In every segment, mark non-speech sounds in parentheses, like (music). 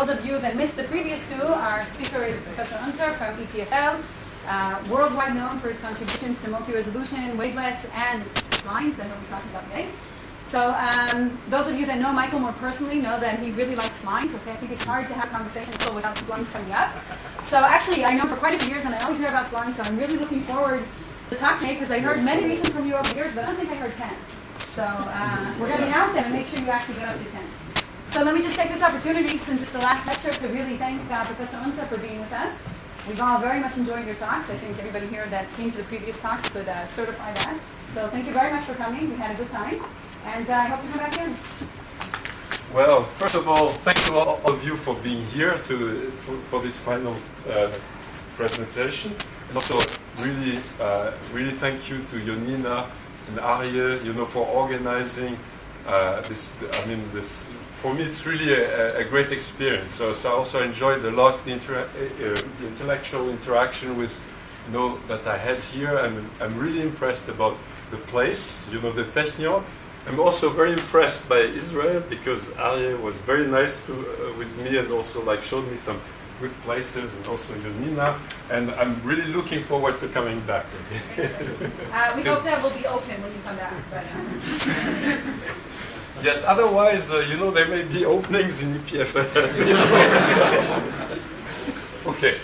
those of you that missed the previous two, our speaker is Professor Unser from EPFL, uh, worldwide known for his contributions to multi-resolution, wavelets, and splines that he'll be talking about today. So um, those of you that know Michael more personally know that he really likes splines. Okay, I think it's hard to have conversations without splines coming up. So actually, I know for quite a few years, and I always hear about splines. So I'm really looking forward to talking today because I heard many reasons from you over the years, but I don't think I heard ten. So uh, we're going to count them and make sure you actually get up to ten. So let me just take this opportunity, since it's the last lecture, to really thank uh, Professor Unser for being with us. We've all very much enjoyed your talks. I think everybody here that came to the previous talks could uh, certify that. So thank you very much for coming. We had a good time. And uh, I hope you come back in. Well, first of all, thank you all of you for being here to, for, for this final uh, presentation. And also, really, uh, really thank you to Yonina and Arye, you know, for organizing uh, this. I mean, this. For me, it's really a, a great experience. So, so, I also enjoyed a lot the, inter uh, the intellectual interaction with, you know, that I had here. I'm, I'm really impressed about the place, you know, the Technion. I'm also very impressed by Israel because Arye was very nice to, uh, with me and also like showed me some good places and also Yonina. And I'm really looking forward to coming back. uh, we (laughs) hope that will be open when you come back. But, uh. (laughs) yes, otherwise, uh, you know, there may be openings in EPFL. (laughs) okay.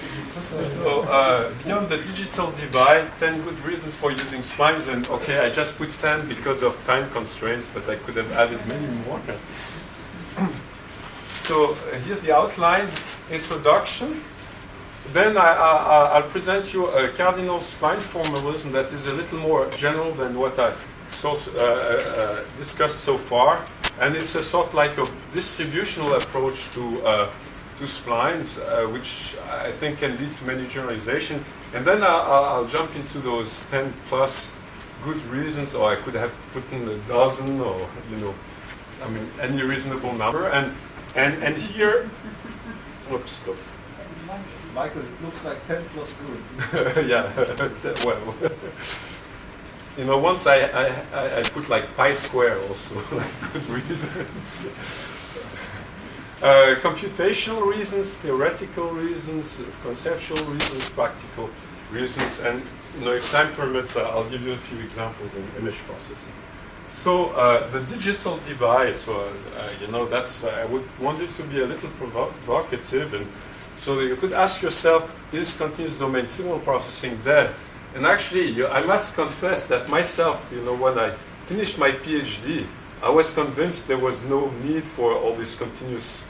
So uh, beyond the digital divide, 10 good reasons for using splines. And okay, I just put 10 because of time constraints, but I could have added many more. (clears throat) so uh, here's the outline, introduction. Then I, will present you a cardinal spline formalism that is a little more general than what I so, uh, uh, discussed so far. And it's a sort like a distributional approach to uh, to splines, uh, which I think can lead to many generalization. And then I'll, I'll, jump into those 10 plus good reasons, or I could have put in a dozen, or, you know, I mean, any reasonable number. And, and, and here, oops, stop. Michael, it looks like 10 plus good. (laughs) yeah, (laughs) well. (laughs) you know, once I, I, I put like pi square also, (laughs) like good reasons. Uh, computational reasons, theoretical reasons, conceptual reasons, practical reasons, and you know, if time permits, uh, I'll give you a few examples in image processing. So uh, the digital divide, so uh, you know, that's I would want it to be a little provocative, and so you could ask yourself: Is continuous domain signal processing dead? And actually, I must confess that myself, you know, when I finished my PhD, I was convinced there was no need for all this continuous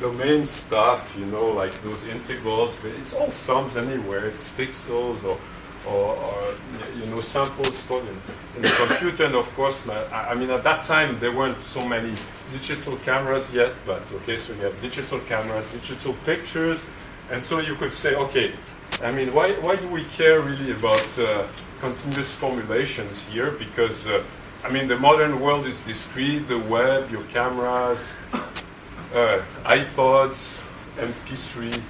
domain stuff, you know, like those integrals, but it's all sums anywhere. It's pixels or, or, or you know, samples stored in, in, the computer. And of course, I, I mean, at that time, there weren't so many digital cameras yet, but okay, so you have digital cameras, digital pictures. And so you could say, okay, I mean, why, why do we care really about uh, continuous formulations here? Because, uh, I mean, the modern world is discrete, the web, your cameras, uh, iPods, MP3,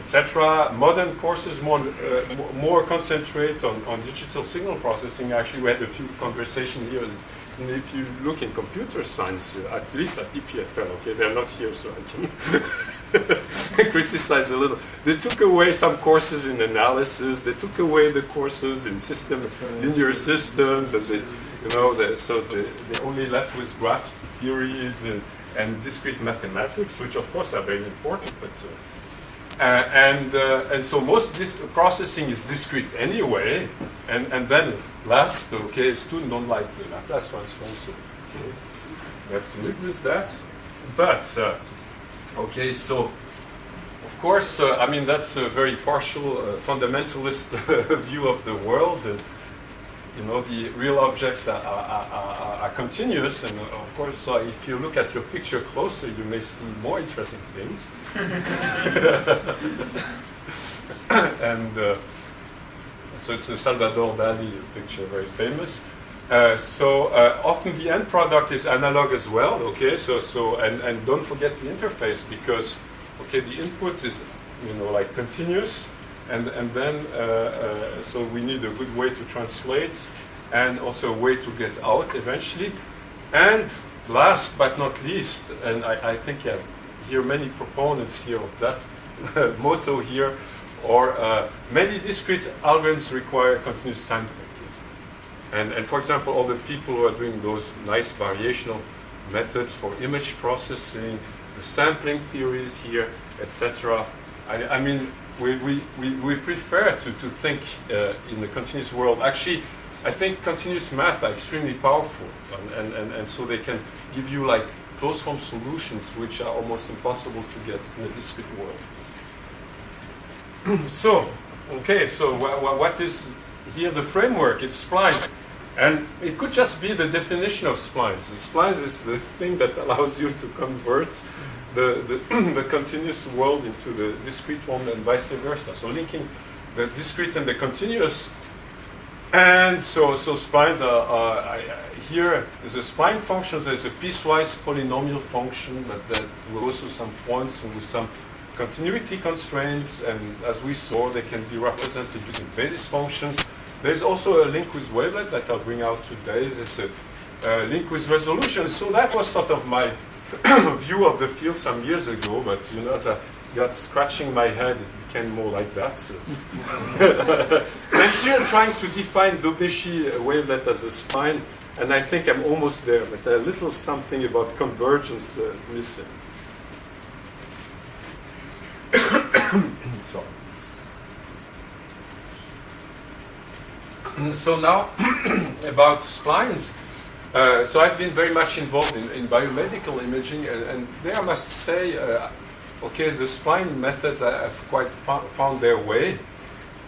etc. Modern courses more, uh, more concentrate on, on digital signal processing. Actually, we had a few conversations here. And if you look in computer science, uh, at least at EPFL, okay, they're not here, so I can (laughs) criticize a little. They took away some courses in analysis. They took away the courses in system, linear systems, and they, you know, they, so they, they only left with graph theories and and discrete mathematics, which of course are very important, but uh, and uh, and so most this processing is discrete anyway, and and then last, okay, students don't like the Laplace transform, so okay, we have to live with that. But uh, okay, so of course, uh, I mean that's a very partial uh, fundamentalist (laughs) view of the world. You know, the real objects are, are, are, are continuous, and of course, uh, if you look at your picture closer, you may see more interesting things. (laughs) and uh, so it's a Salvador Dali picture, very famous. Uh, so uh, often the end product is analog as well, okay? So, so and, and don't forget the interface because, okay, the input is, you know, like continuous, and, and then, uh, uh, so we need a good way to translate and also a way to get out eventually. And last but not least, and I, I think have hear many proponents here of that (laughs) motto here, or uh, many discrete algorithms require continuous time thinking. And, and for example, all the people who are doing those nice variational methods for image processing, the sampling theories here, etc. I, I mean, we, we, we, prefer to, to think uh, in the continuous world. Actually, I think continuous math are extremely powerful, and, and, and, and so they can give you like closed form solutions which are almost impossible to get in the discrete world. (clears throat) so, okay, so wh wh what is here the framework? It's splines. And it could just be the definition of splines. Splines is the thing that (laughs) allows you to convert the, (clears throat) the, continuous world into the discrete one and vice versa. So linking the discrete and the continuous and so, so splines are, are I, here is a spline function. There's a piecewise polynomial function, but that goes to some points and with some continuity constraints. And as we saw, they can be represented using basis functions. There's also a link with wavelet that I'll bring out today. There's a, a link with resolution. So that was sort of my (coughs) view of the field some years ago. But you know, as I got scratching my head, it became more like that. So. (laughs) I'm still trying to define Daubechies wavelet as a spline, and I think I'm almost there, but a little something about convergence uh, missing. (coughs) so. (coughs) so now about splines. Uh, so I've been very much involved in, in biomedical imaging, and, and, there I must say, uh, okay, the spline methods have quite found their way,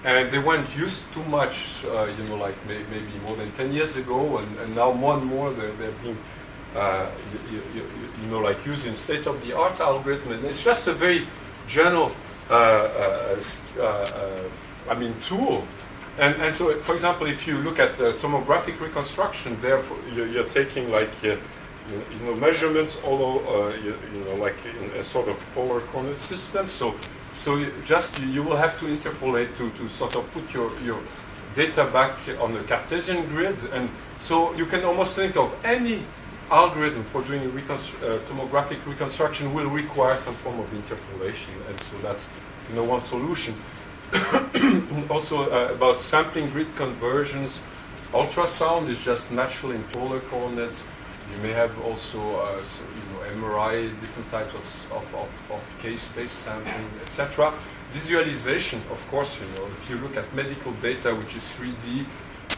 and they weren't used too much, uh, you know, like may maybe more than 10 years ago, and, and now more and more they're, they're being, uh, you, you, you, know, like using state-of-the-art algorithm, and it's just a very general, uh, I mean, tool and, and so, for example, if you look at uh, tomographic reconstruction, there you're, taking like uh, you know measurements all uh, you, you, know like in a sort of polar coordinate system. So so just you will have to interpolate to, to sort of put your your data back on the Cartesian grid, and so you can almost think of any algorithm for doing reconstru uh, tomographic reconstruction will require some form of interpolation, and so that's you know one solution. (coughs) also uh, about sampling grid conversions. Ultrasound is just natural in polar coordinates. You may have also, uh, so, you know, MRI, different types of, of, of, of k-space sampling, etc. Visualization, of course, you know, if you look at medical data, which is 3D,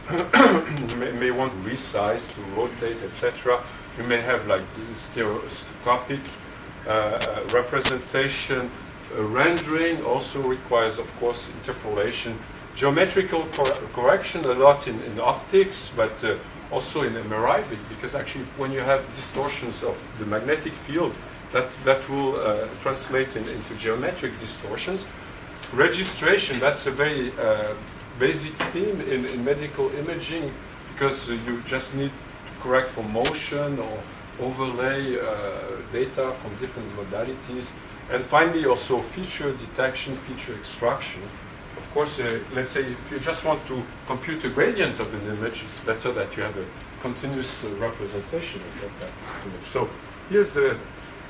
(coughs) you may, may, want to resize, to rotate, etc. You may have like stereoscopic uh, uh rendering also requires, of course, interpolation. Geometrical cor correction a lot in, in optics, but uh, also in MRI, because actually when you have distortions of the magnetic field, that, that will uh, translate in, into geometric distortions. Registration, that's a very uh, basic theme in, in medical imaging, because you just need to correct for motion or overlay uh, data from different modalities. And finally, also feature detection, feature extraction. Of course, uh, let's say if you just want to compute the gradient of an image, it's better that you have a continuous uh, representation of that image. So here's the (coughs)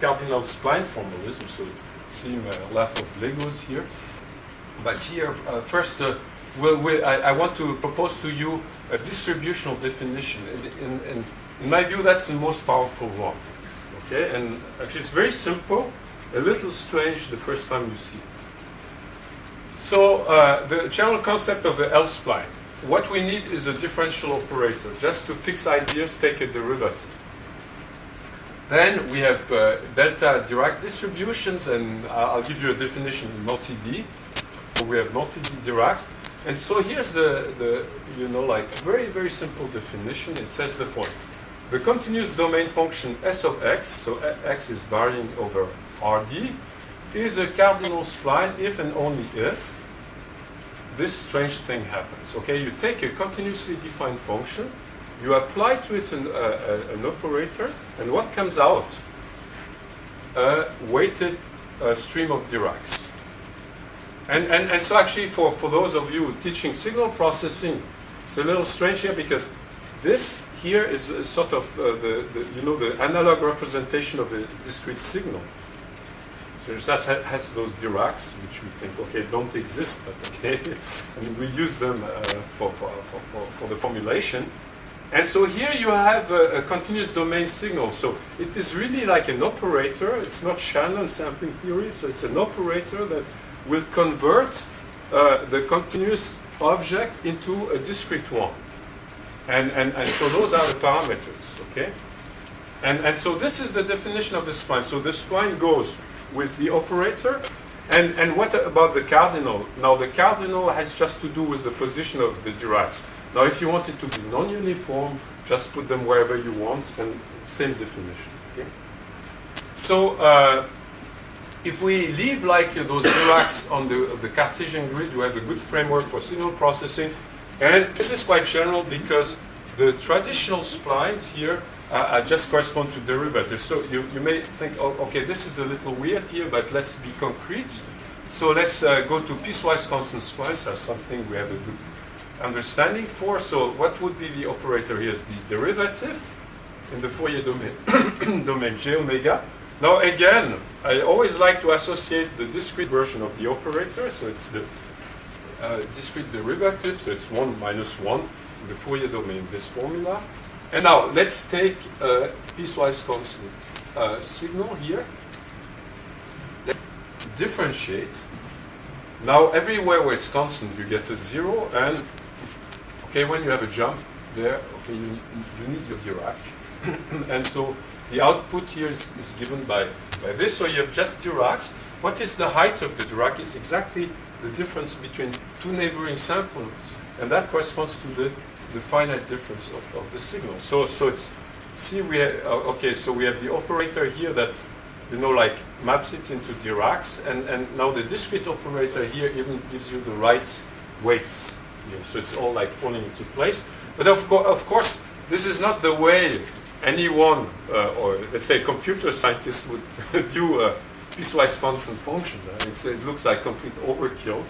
cardinal spline formalism. So see a lot of Legos here. But here, uh, first, uh, we'll, we'll, I, I, want to propose to you a distributional definition. In, in, in, in my view, that's the most powerful one. Okay, and actually it's very simple, a little strange the first time you see it. So uh, the general concept of the L-spline, what we need is a differential operator. Just to fix ideas, take a derivative. Then we have uh, delta Dirac distributions, and I'll give you a definition in multi-D. We have multi-D Diracs. And so here's the, the, you know, like very, very simple definition. It says the following. The continuous domain function S of x, so x is varying over Rd, is a cardinal spline if and only if this strange thing happens. Okay, you take a continuously defined function, you apply to it an, uh, an operator, and what comes out? A weighted uh, stream of Diracs. And, and, and so actually for, for those of you teaching signal processing, it's a little strange here because this here is a sort of uh, the, the, you know, the analog representation of a discrete signal. So that has those Diracs, which we think, okay, don't exist, but okay, (laughs) and we use them uh, for, for, for, for, for the formulation. And so here you have a, a continuous domain signal. So it is really like an operator. It's not Shannon sampling theory. So it's an operator that will convert uh, the continuous object into a discrete one. And, and, and so those are the parameters, okay? And, and so this is the definition of the spline. So the spline goes with the operator. And, and what about the cardinal? Now the cardinal has just to do with the position of the Diracs. Now if you want it to be non-uniform, just put them wherever you want and same definition. Okay? So uh, if we leave like uh, those Diracs on the, the Cartesian grid, you have a good framework for signal processing. And this is quite general because the traditional splines here uh, just correspond to derivatives. So you, you may think, oh, okay, this is a little weird here, but let's be concrete. So let's uh, go to piecewise constant splines. as something we have a good understanding for. So what would be the operator here is the derivative in the Fourier domain, (coughs) domain j omega. Now again, I always like to associate the discrete version of the operator. So it's the uh, discrete derivative, so it's 1 minus 1 in the Fourier domain, this formula. And now let's take a piecewise constant uh, signal here. Let's differentiate. Now everywhere where it's constant, you get a 0, and okay, when you have a jump there, okay, you, you need your Dirac. (coughs) and so the output here is, is given by, by this, so you have just Diracs. What is the height of the Dirac? It's exactly the difference between two neighboring samples, and that corresponds to the, the finite difference of, of the signal. So, so it's see we have, uh, okay, so we have the operator here that you know like maps it into Diracs, and, and now the discrete operator here even gives you the right weights. Here. So it's all like falling into place. But of, co- of course, this is not the way anyone, uh, or let's say computer scientists would (laughs) view a piecewise constant function. It looks like complete overkill.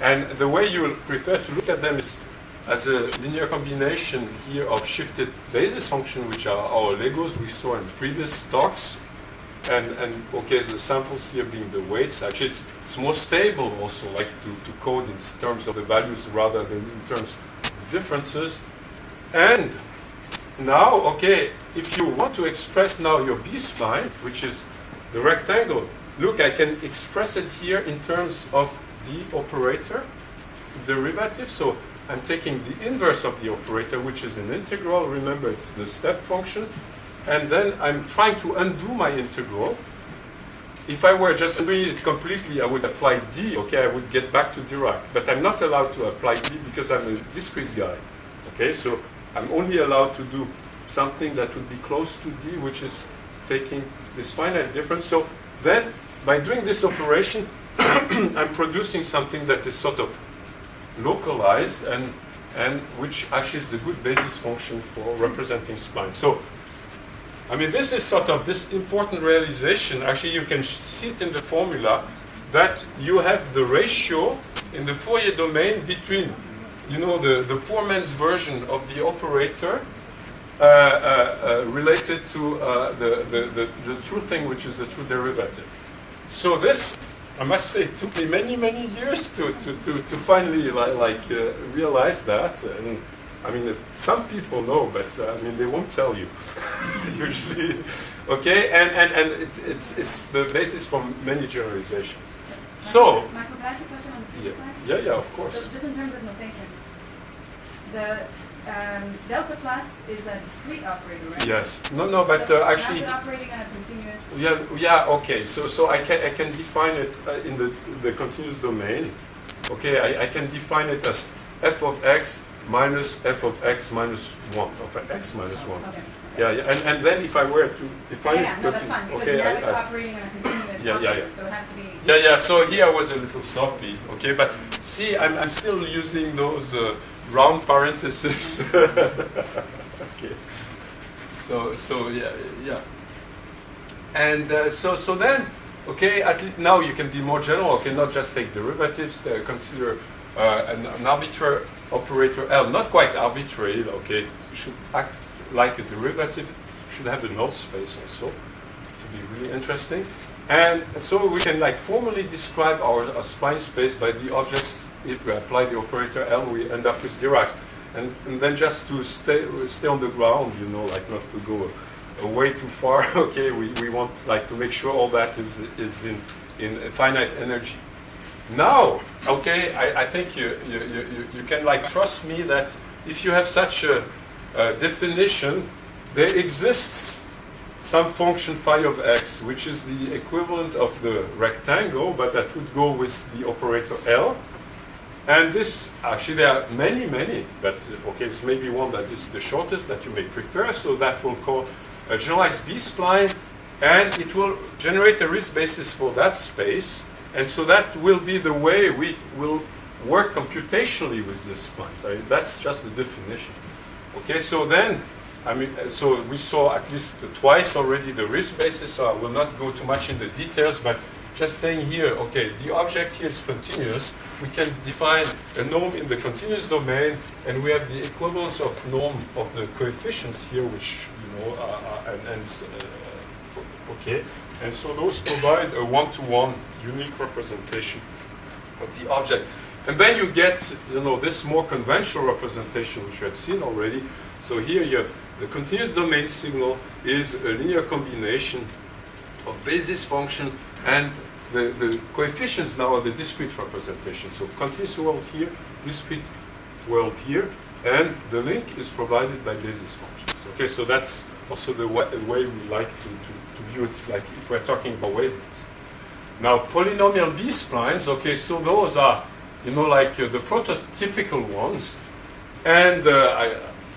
And the way you prefer to look at them is as a linear combination here of shifted basis function, which are our Legos we saw in previous talks. And, and okay, the samples here being the weights. Actually, it's, it's more stable also, like to, to code in terms of the values rather than in terms of differences. And now, okay, if you want to express now your B-spline, which is the rectangle, look, I can express it here in terms of the operator, it's a derivative. So I'm taking the inverse of the operator, which is an integral. Remember, it's the step function. And then I'm trying to undo my integral. If I were just doing it completely, I would apply d, okay, I would get back to Dirac. But I'm not allowed to apply d because I'm a discrete guy. Okay, so I'm only allowed to do something that would be close to d, which is taking this finite difference. So then, by doing this operation, (coughs) I'm producing something that is sort of localized and and which actually is the good basis function for representing splines. So, I mean, this is sort of this important realization. Actually, you can see it in the formula that you have the ratio in the Fourier domain between, you know, the, the poor man's version of the operator uh, uh, uh, related to uh, the, the, the, the true thing, which is the true derivative. So this, I must say, it took me many, many years to, to, to, to finally like, like uh, realize that. And I mean, some people know, but uh, I mean, they won't tell you (laughs) usually. Okay, and, and, and it, it's, it's the basis for many generalizations. So, Michael, can I ask a question on the yeah, yeah, yeah, of course. So just in terms of notation, the um, delta plus is a discrete operator, right? Yes. No, no, but So uh, actually, operating on a continuous? yeah, yeah, okay. So, so I can I can define it uh, in the the continuous domain. Okay, I, I can define it as f of x minus f of x minus one of x minus one. Okay. Yeah, yeah, and, and then if I were to define Yeah, it, no, that's fine, because okay, now I- it's I- operating on a continuous Yeah, yeah, yeah. so it has to be. Yeah, yeah. So here I was a little sloppy. Okay, but see, I'm, I'm still using those uh, round parentheses. (laughs) okay. So so yeah yeah. And uh, so so then okay, at least now you can be more general. Okay, not just take derivatives. Uh, consider uh, an, an arbitrary operator L, not quite arbitrary. Okay, it should act like a derivative, it should have a null space also. To be really interesting. And so we can like formally describe our, our spline space by the objects. If we apply the operator L, we end up with Diracs. And, and then just to stay stay on the ground, you know, like not to go way too far. (laughs) okay, we, we want like to make sure all that is is in in finite energy. Now, okay, I, I think you, you, you, you can like trust me that if you have such a, a definition, there exists some function phi of x, which is the equivalent of the rectangle, but that would go with the operator L. And this, actually there are many, many, but okay, this may be one that is the shortest that you may prefer, so that will call a generalized B-spline, and it will generate a Riesz basis for that space, and so that will be the way we will work computationally with the splines. Mean, that's just the definition. Okay, so then, I mean, so we saw at least twice already the Riesz basis, so I will not go too much in the details, but just saying here, okay, the object here is continuous. We can define a norm in the continuous domain, and we have the equivalence of norm of the coefficients here, which, you know, are, are, and, and uh, okay. And so those provide a one-to-one unique representation of the object. And then you get, you know, this more conventional representation, which you have seen already. So here you have the continuous domain signal is a linear combination of basis function and the, the coefficients now are the discrete representation. So continuous world here, discrete world here, and the link is provided by basis functions. Okay, so that's also the way, way we like to, to, to, view it, like if we're talking about wavelets. Now, polynomial B-splines, okay, so those are, you know, like uh, the prototypical ones. And uh,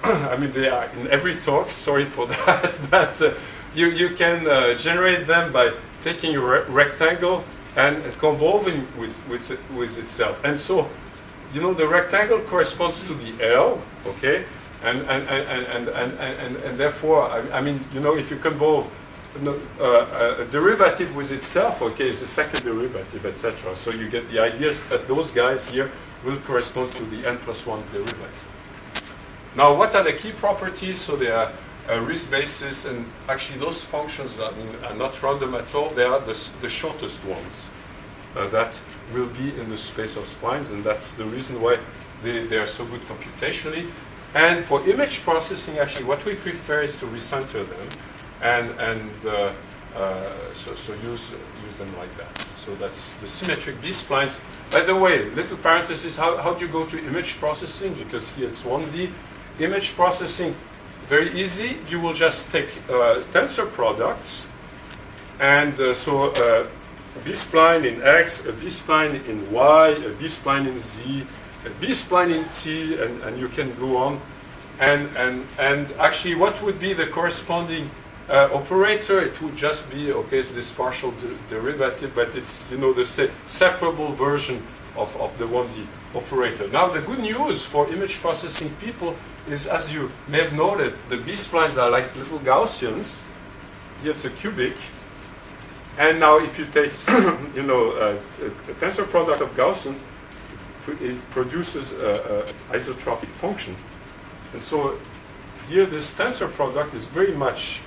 I, (coughs) I mean, they are in every talk, sorry for (laughs) that, but uh, you, you can uh, generate them by taking a re rectangle and convolving with, with, with itself. And so, you know, the rectangle corresponds to the L, okay? And, and, and, and, and, and, and, therefore, I, I mean, you know, if you convolve uh, a derivative with itself, okay, is the second derivative, etc. So you get the ideas that those guys here will correspond to the n plus 1 derivative. Now, what are the key properties? So they are a Riesz basis, and actually those functions are, are, not random at all. They are the, the shortest ones uh, that will be in the space of splines, and that's the reason why they, they are so good computationally. And for image processing, actually, what we prefer is to recenter them and, and uh, uh, so, so use, use them like that. So that's the symmetric B-splines. By the way, little parenthesis, how, how do you go to image processing? Because here it's 1D. Image processing, very easy. You will just take uh, tensor products, and uh, so uh, a B-spline in X, a B-spline in Y, a B-spline in Z, a B-spline in T, and, and you can go on. And, and, and actually, what would be the corresponding uh, operator, it would just be, okay, it's this partial de derivative, but it's, you know, the se separable version of, of the 1D operator. Now, the good news for image processing people is, as you may have noted, the B-splines are like little Gaussians. Here's a cubic. And now if you take, (clears throat) you know, a, a, tensor product of Gaussian, it produces an isotropic function. And so here this tensor product is very much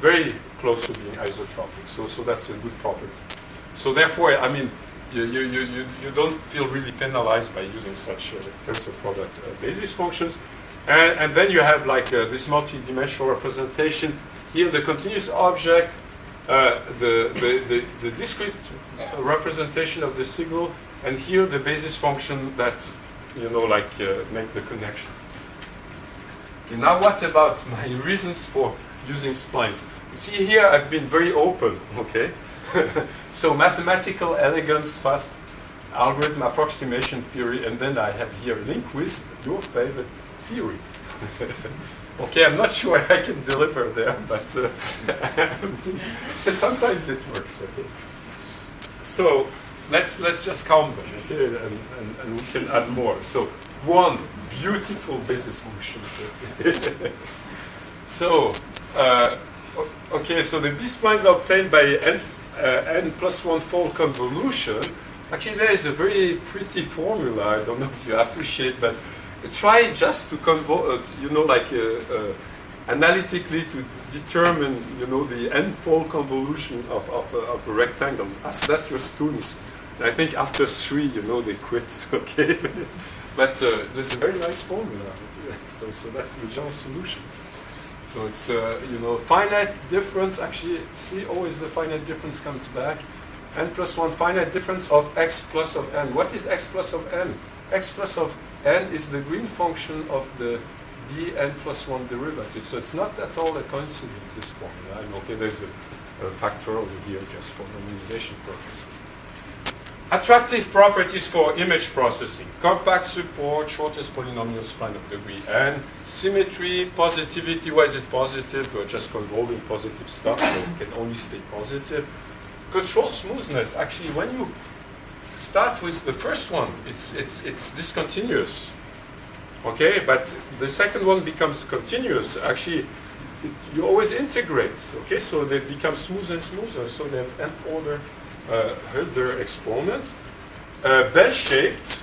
very close to being isotropic. So, so that's a good property. So therefore, I mean, you, you, you, you don't feel really penalized by using such uh, tensor product uh, basis functions. And, and then you have like uh, this multi-dimensional representation. Here, the continuous object, uh, the, the, the, the, discrete representation of the signal, and here the basis function that, you know, like uh, make the connection. Okay, now what about (laughs) my reasons for using splines. See here, I've been very open, okay? (laughs) so mathematical elegance, fast algorithm approximation theory, and then I have here link with your favorite theory. (laughs) okay, I'm not sure I can deliver there, but uh, (laughs) sometimes it works, okay? So let's let's just count them, okay, and, and, and we can add more. So one, beautiful basis function. so uh, okay, so the B-splines are obtained by n, uh, n plus one fold convolution. Actually, there is a very pretty formula. I don't know if you appreciate, but try just to convol, uh, you know, like uh, analytically to determine, you know, the n-fold convolution of, of, a, of a rectangle. Ask that your students. I think after three, you know, they quit, (laughs) okay? but uh, there's a very nice formula. (laughs) So, so that's the general solution. So it's, uh, you know, finite difference, actually, see, always the finite difference comes back. n plus 1 finite difference of x plus of n. What is x plus of n? x plus of n is the green function of the dn plus 1 derivative. So it's not at all a coincidence, this formula. And okay, there's a, a factor over here just for normalization purposes. Attractive properties for image processing. Compact support, shortest polynomial span of degree n. Symmetry, positivity, why is it positive? We're just convolving positive stuff, so it can only stay positive. Control smoothness, actually when you start with the first one, it's, it's, it's discontinuous. Okay, but the second one becomes continuous. Actually, it, you always integrate. Okay, so they become smoother and smoother. So they have nth order uh, Hölder exponent. Uh, bell-shaped,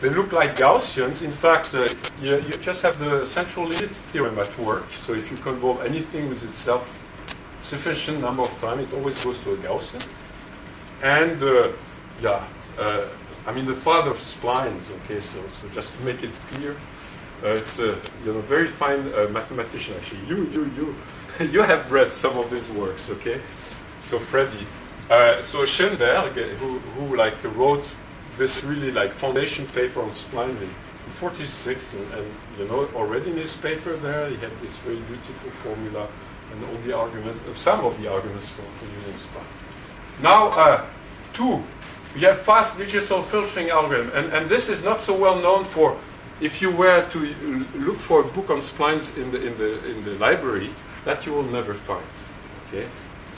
they look like Gaussians. In fact, uh, you, you, just have the central limit theorem at work. So if you convolve anything with itself sufficient number of times, it always goes to a Gaussian. And uh, yeah, uh, I mean the father of splines. Okay, so so just to make it clear, uh, it's a you know very fine mathematician. Actually, you you you (laughs) you have read some of his works. Okay, so Freddy. Uh, so Schoenberg, who, who like wrote this really like foundation paper on splines in 46, and, and, you know already in his paper there he had this very beautiful formula and all the arguments, uh, some of the arguments for, for using splines. Now, uh, two, we have fast digital filtering algorithm, and, and this is not so well known for if you were to look for a book on splines in the in the in the library, that you will never find. Okay.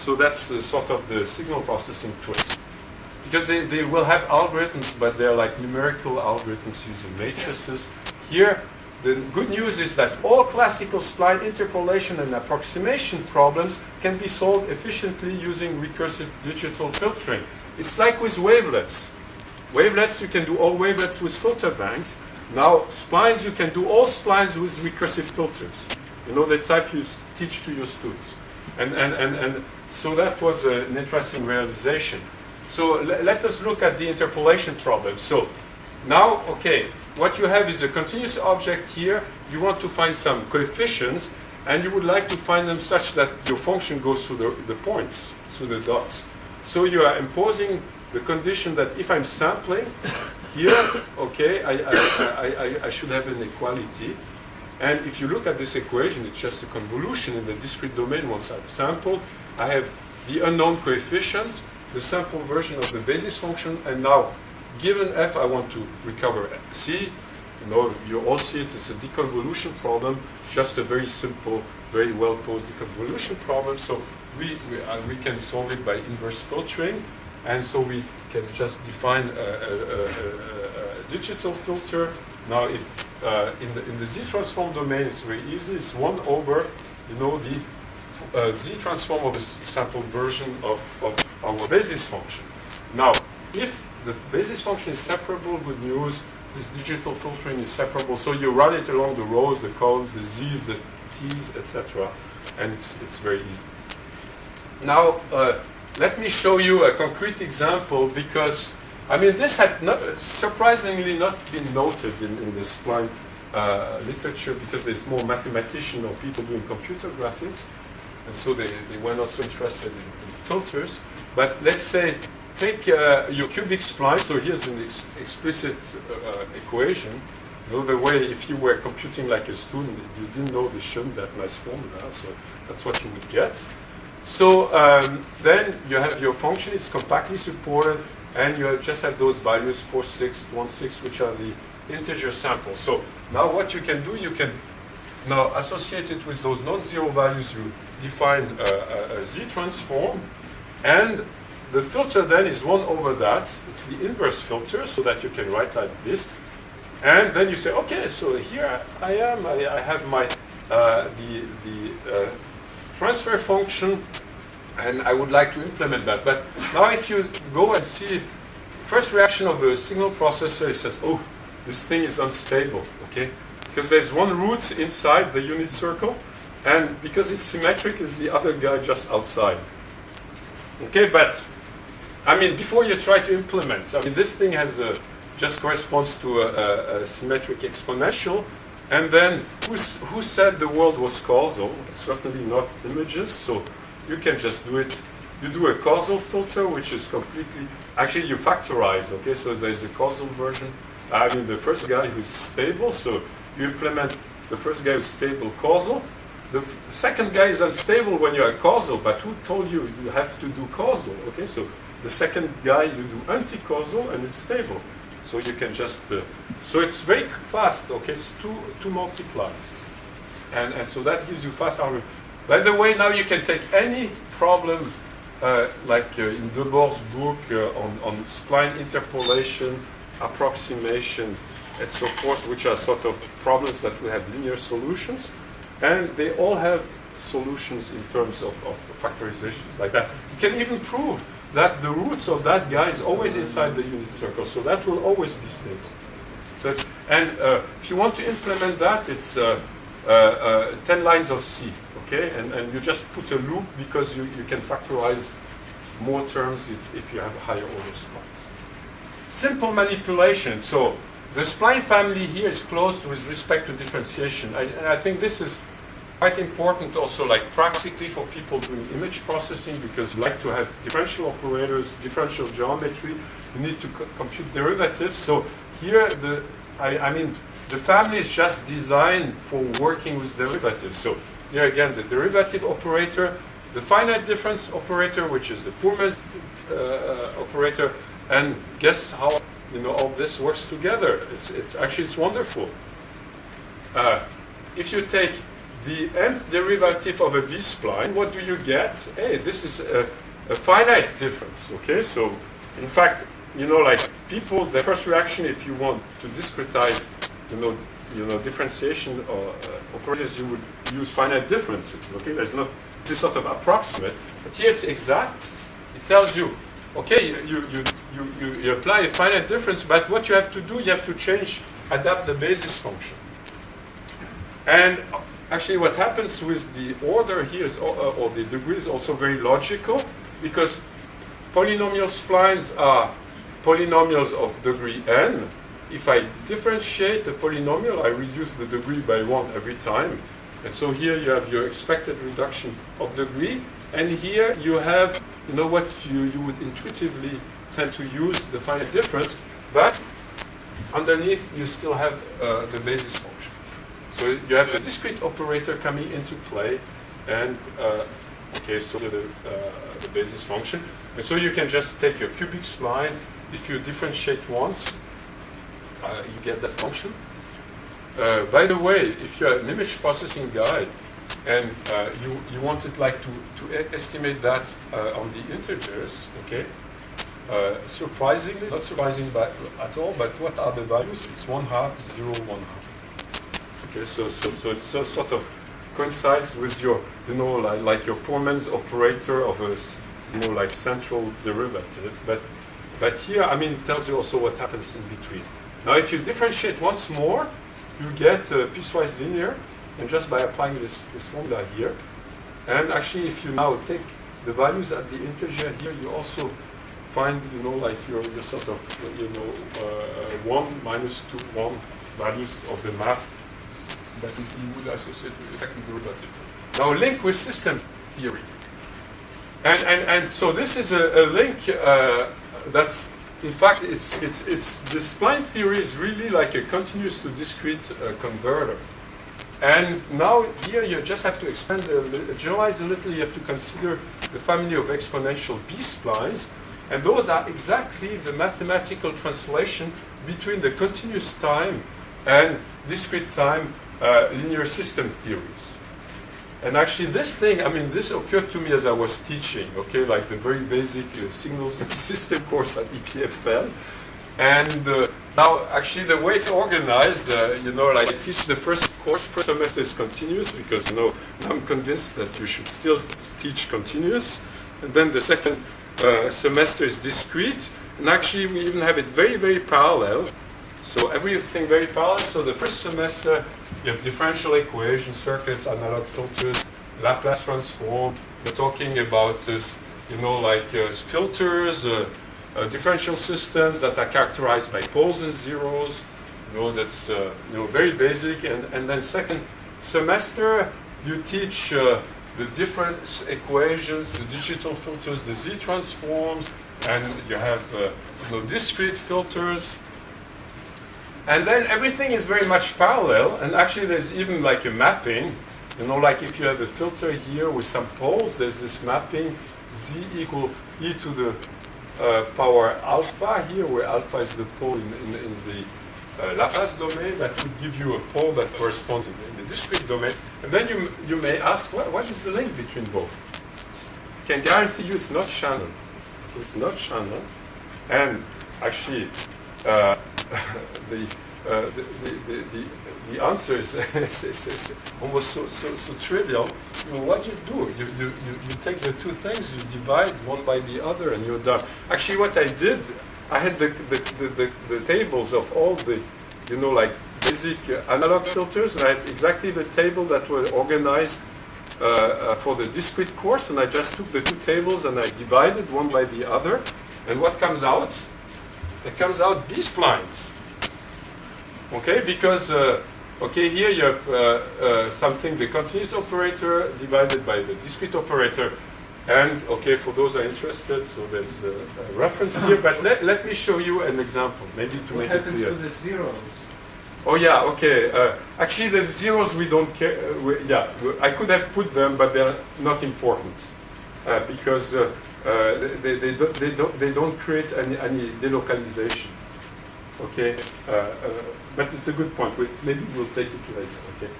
So that's the, sort of the signal processing twist. Because they, they will have algorithms, but they're like numerical algorithms using matrices. Here, the good news is that all classical spline interpolation and approximation problems can be solved efficiently using recursive digital filtering. It's like with wavelets. Wavelets, you can do all wavelets with filter banks. Now, splines, you can do all splines with recursive filters. You know the type you teach to your students. And, and, and, and so that was an interesting realization. So let us look at the interpolation problem. So now, okay, what you have is a continuous object here. You want to find some coefficients, and you would like to find them such that your function goes through the, the points, through the dots. So you are imposing the condition that if I'm sampling here, okay, I, I, I, I should have an equality. And if you look at this equation, it's just a convolution in the discrete domain once I've sampled. I have the unknown coefficients, the sample version of the basis function, and now, given f, I want to recover c. You know, you all see it, it's a deconvolution problem, just a very simple, very well-posed deconvolution problem. So we, we, uh, we can solve it by inverse filtering, and so we can just define a, a, a, a digital filter. Now, if uh, in, the, in the z-transform domain, it's very easy. It's 1 over, you know, the uh, z-transform of a sample version of, of our basis function. Now, if the basis function is separable, good news, this digital filtering is separable, so you run it along the rows, the cones, the z's, the t's, etc., and it's, it's very easy. Now, uh, let me show you a concrete example because, I mean, this had not, surprisingly not been noted in, in the spline uh, literature because there's more mathematician or people doing computer graphics and so they, they were not so interested in, in filters. But let's say, take uh, your cubic spline, so here's an ex explicit uh, equation. You know, the way if you were computing like a student, you didn't know the shown that nice formula, so that's what you would get. So um, then you have your function, it's compactly supported, and you just have those values 4, 6, 1, 6, which are the integer samples. So now what you can do, you can now associate it with those non-zero values you define a, a, a z-transform, and the filter then is 1 over that. It's the inverse filter, so that you can write like this. And then you say, okay, so here I am. I, I have my uh, the, the uh, transfer function, and I would like to implement that. But now if you go and see, first reaction of the signal processor, it says, oh, this thing is unstable, okay? Because there's one root inside the unit circle, and because it's symmetric, is the other guy just outside. Okay, but I mean, before you try to implement, I mean, this thing has a just corresponds to a, a, a symmetric exponential, and then who said the world was causal? Certainly not images, so you can just do it. You do a causal filter, which is completely actually you factorize. Okay, so there's a causal version. I mean, the first guy who's stable, so you implement the first guy is stable causal. The, the, second guy is unstable when you are causal, but who told you you have to do causal? Okay, so the second guy you do anti-causal and it's stable. So you can just, uh, so it's very fast, okay, it's two, two multiplies. And, and so that gives you fast algorithm. By the way, now you can take any problem uh, like uh, in de Boor's book uh, on, on spline interpolation, approximation, and so forth, which are sort of problems that we have linear solutions. And they all have solutions in terms of, of factorizations like that. You can even prove that the roots of that guy is always inside the unit circle, so that will always be stable. So, and uh, if you want to implement that, it's uh, Uh, uh, 10 lines of C, okay? And, and you just put a loop because you, you can factorize more terms if, if you have higher order splines. Simple manipulation. So the spline family here is closed with respect to differentiation. I, and I think this is quite important also like practically for people doing image processing because you like to have differential operators, differential geometry, you need to co compute derivatives. So here the, I, I, mean, the family is just designed for working with derivatives. So here again, the derivative operator, the finite difference operator, which is the poor man uh, uh, operator, and guess how you know all this works together. It's, it's actually it's wonderful. Uh, if you take the nth derivative of a b-spline, what do you get? Hey, this is a, a, finite difference, okay? So, in fact, you know, like people, the first reaction, if you want to discretize, you know, you know, differentiation or uh, operators, you would use finite differences, okay? There's not, this sort of approximate, but here it's exact. It tells you, okay, you, you, you, you, you apply a finite difference, but what you have to do, you have to change, adapt the basis function. And Actually, what happens with the order here is, uh, or the degree is also very logical because polynomial splines are polynomials of degree n. If I differentiate the polynomial, I reduce the degree by one every time. And so here you have your expected reduction of degree. And here you have, you know what you, you would intuitively tend to use the finite difference, but underneath you still have uh, the basis function. So you have the discrete operator coming into play, and uh, okay, so the, uh, the basis function. And so you can just take your cubic spline. If you differentiate once, uh, you get that function. Uh, by the way, if you're an image processing guy, and uh, you, you wanted like to, to estimate that uh, on the integers, okay? surprisingly, not surprising by, at all, but what are the values? It's one half, zero, one half. Okay, so, so, so it so, sort of coincides with your, you know, like, like your poor man's operator of a, know, like central derivative. But, but here, I mean, it tells you also what happens in between. Now, if you differentiate once more, you get uh, piecewise linear, and just by applying this, this formula here. And actually, if you now take the values at the integer here, you also find, you know, like your, your sort of, you know, uh, 1 minus 2, 1 values of the mask that you would associate with the second derivative. Now link with system theory. And, and, and so this is a, a link uh, that's, in fact, it's, it's, it's, the spline theory is really like a continuous to discrete uh, converter. And now here you just have to expand, a, generalize a little, you have to consider the family of exponential B-splines, and those are exactly the mathematical translation between the continuous time and discrete time uh, linear system theories. And actually this thing, I mean, this occurred to me as I was teaching, okay, like the very basic uh, signals and (laughs) system course at EPFL. And uh, now, actually, the way it's organized, uh, you know, like I teach the first course, first semester is continuous because, you know, I'm convinced that you should still teach continuous. And then the second uh, semester is discrete. And actually, we even have it very, very parallel. So everything very parallel. So the first semester you have differential equations, circuits, analog filters, Laplace transform. We're talking about this, you know, like uh, filters, uh, uh, differential systems that are characterized by poles and zeros. You know, that's uh, you know very basic. And and then second semester, you teach uh, the different equations, the digital filters, the Z transforms, and you have uh, you know discrete filters. And then everything is very much parallel, and actually there's even like a mapping. You know, like if you have a filter here with some poles, there's this mapping z equal e to the uh, power alpha here, where alpha is the pole in, in, in the uh, Laplace domain that would give you a pole that corresponds in, in the discrete domain. And then you, you may ask, what, what is the link between both? I can guarantee you it's not Shannon. It's not Shannon. And actually, uh, (laughs) the, uh, the, the, the, the, answer (laughs) is, is, is, almost so, so, so trivial. You know, what you do, you, you, you, take the two things, you divide one by the other, and you're done. Actually, what I did, I had the, the, the, the, tables of all the, you know, like basic analog filters, and I had exactly the table that were organized uh, uh, for the discrete course, and I just took the two tables and I divided one by the other, and what comes out? It comes out B splines. Okay, because uh, okay here you have uh, uh, something the continuous operator divided by the discrete operator, and okay for those who are interested, so there's a, a reference here. But let, let me show you an example, maybe to what make it clear. What happens to the zeros? Oh yeah, okay. Uh, actually, the zeros we don't care. Uh, we, yeah, I could have put them, but they're not important uh, because uh, they, they, don't, they, don't, they don't create any, any delocalization. Okay, uh, uh, but it's a good point. We, maybe we'll take it later. Okay.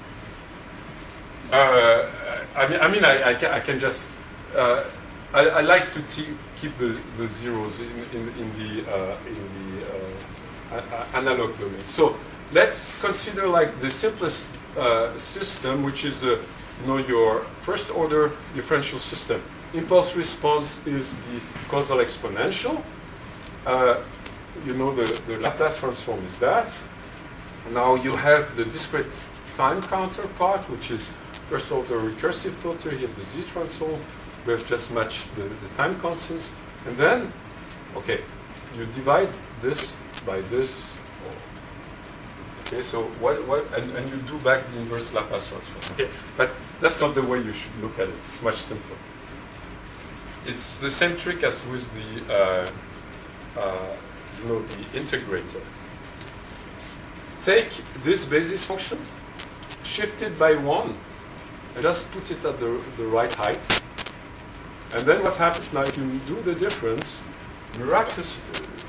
Uh, I mean, I, mean I, I, can, I can just. Uh, I, I like to keep the, the zeros in, in, in the in the analog domain. So let's consider like the simplest system, which is you know your first order differential system. Impulse response is the causal exponential. Uh, you know the, the Laplace transform is that. Now you have the discrete time counterpart, which is first order recursive filter. Here's the Z transform. We have just matched the, the time constants. And then, okay, you divide this by this. Okay, so what, what and, and you do back the inverse Laplace transform. Okay, but that's not the way you should look at it. It's much simpler. It's the same trick as with the, uh, uh, you know, the integrator. Take this basis function, shift it by one, and just put it at the, the right height. And then what happens now, if you do the difference, miraculous,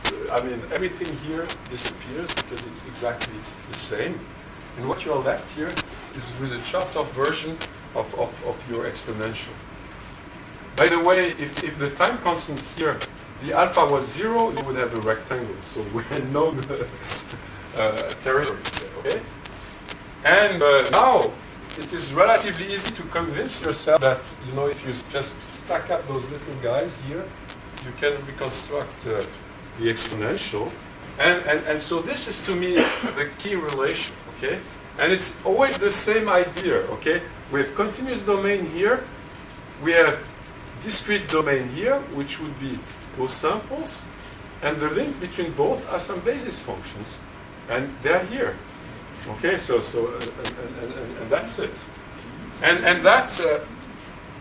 uh, I mean, everything here disappears because it's exactly the same. And what you're left here is with a chopped off version of, of, of your exponential. By the way, if, if the time constant here, the alpha was zero, you would have a rectangle. So (laughs) we know the uh, territory okay? And uh, now, it is relatively easy to convince yourself that, you know, if you just stack up those little guys here, you can reconstruct uh, the exponential. And, and, and so this is to me (coughs) the key relation, okay? And it's always the same idea, okay? We have continuous domain here, we have discrete domain here, which would be those samples, and the link between both are some basis functions, and they're here. Okay, so so uh, and, and, and, that's it. And and that's uh,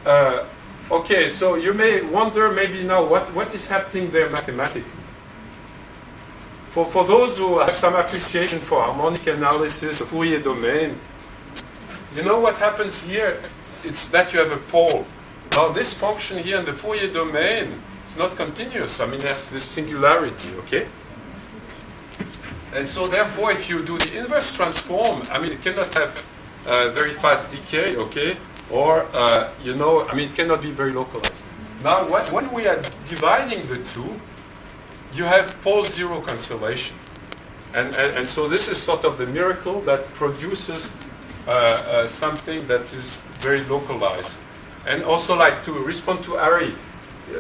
uh, okay. So you may wonder maybe now what what is happening there mathematically. For for those who have some appreciation for harmonic analysis, Fourier domain, you know what happens here? It's that you have a pole. Now this function here in the Fourier domain, it's not continuous. I mean, that's this singularity, okay? And so therefore, if you do the inverse transform, I mean, it cannot have uh, very fast decay, okay? Or, uh, you know, I mean, it cannot be very localized. Now, what, when we are dividing the two, you have pole zero cancellation. And, and, and so this is sort of the miracle that produces uh, uh, something that is very localized. And also like to respond to Ari,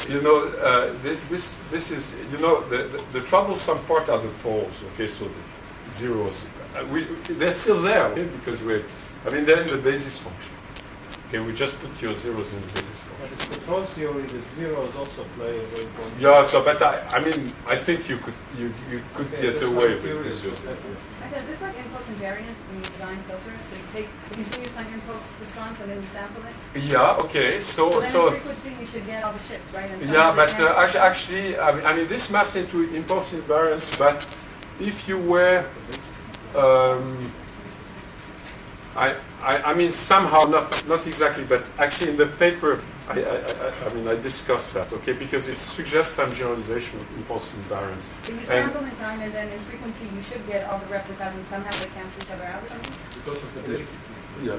you know, uh, this, this, this is, you know, the, the, the troublesome part are the poles, okay, so the zeros. uh, we, they're still there, okay, because we're, I mean, they're in the basis function. Okay, we just put your zeros in the basis But function. in control theory, the zeros also play a very important. Yeah, so, but I, I mean, I think you could, you, you could Okay, get away with curious. this. Is this like impulse invariance when you design filters? So you take the continuous time impulse response and then you sample it? Yeah, okay, so, So so, frequency you should get all the shifts, right? Yeah, but uh, actually, actually, I mean, I mean, this maps into impulse invariance, but if you were, um, I, I, I mean, somehow, not, not exactly, but actually in the paper, I, I, I, I mean, I discussed that, okay, because it suggests some generalization of impulse invariance. So you And- sample in time and then in frequency you should get all the replicas and somehow they cancel each other out? Because of the basis. Yeah.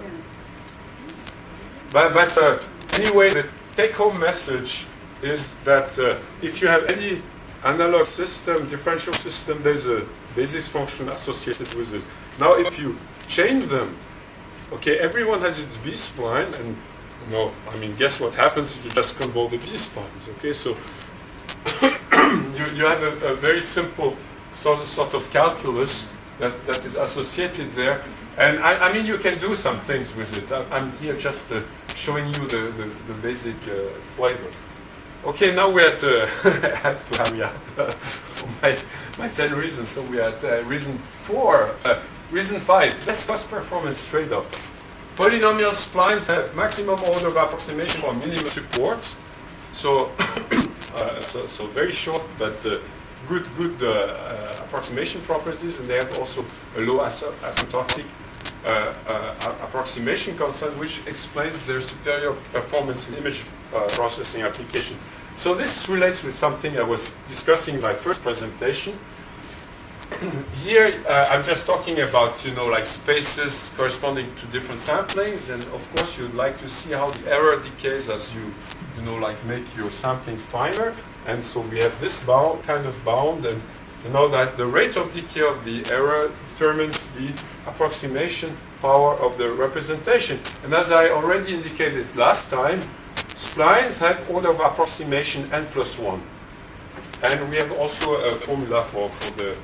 But, but uh, anyway, the take-home message is that uh, if you have any analog system, differential system, there's a basis function associated with this. Now, if you chain them, okay, everyone has its B-spline, and know, I mean, guess what happens if you just convolve the B-splines, okay? So (coughs) you, you have a, a very simple sort, sort of calculus that, that is associated there. And I, I mean, you can do some things with it. I, I'm here just uh, showing you the, the, the basic uh, flavor. Okay, now we're at, uh, I have to hurry up my, my 10 reasons. So we're at uh, reason 4. Uh, reason 5, best cost performance trade-off. Polynomial splines have maximum order of approximation or minimum support. So, (coughs) uh, so, so very short, but uh, good, good uh, uh, approximation properties, and they have also a low asymptotic uh, uh, approximation constant, which explains their superior performance in image processing application. So this relates with something I was discussing in my first presentation. Here, uh, I'm just talking about, you know, like spaces corresponding to different samplings, and of course you'd like to see how the error decays as you, you know, like make your sampling finer. And so we have this bound, kind of bound, and you know that the rate of decay of the error determines the approximation power of the representation. And as I already indicated last time, splines have order of approximation n plus 1. And we have also a formula for, for the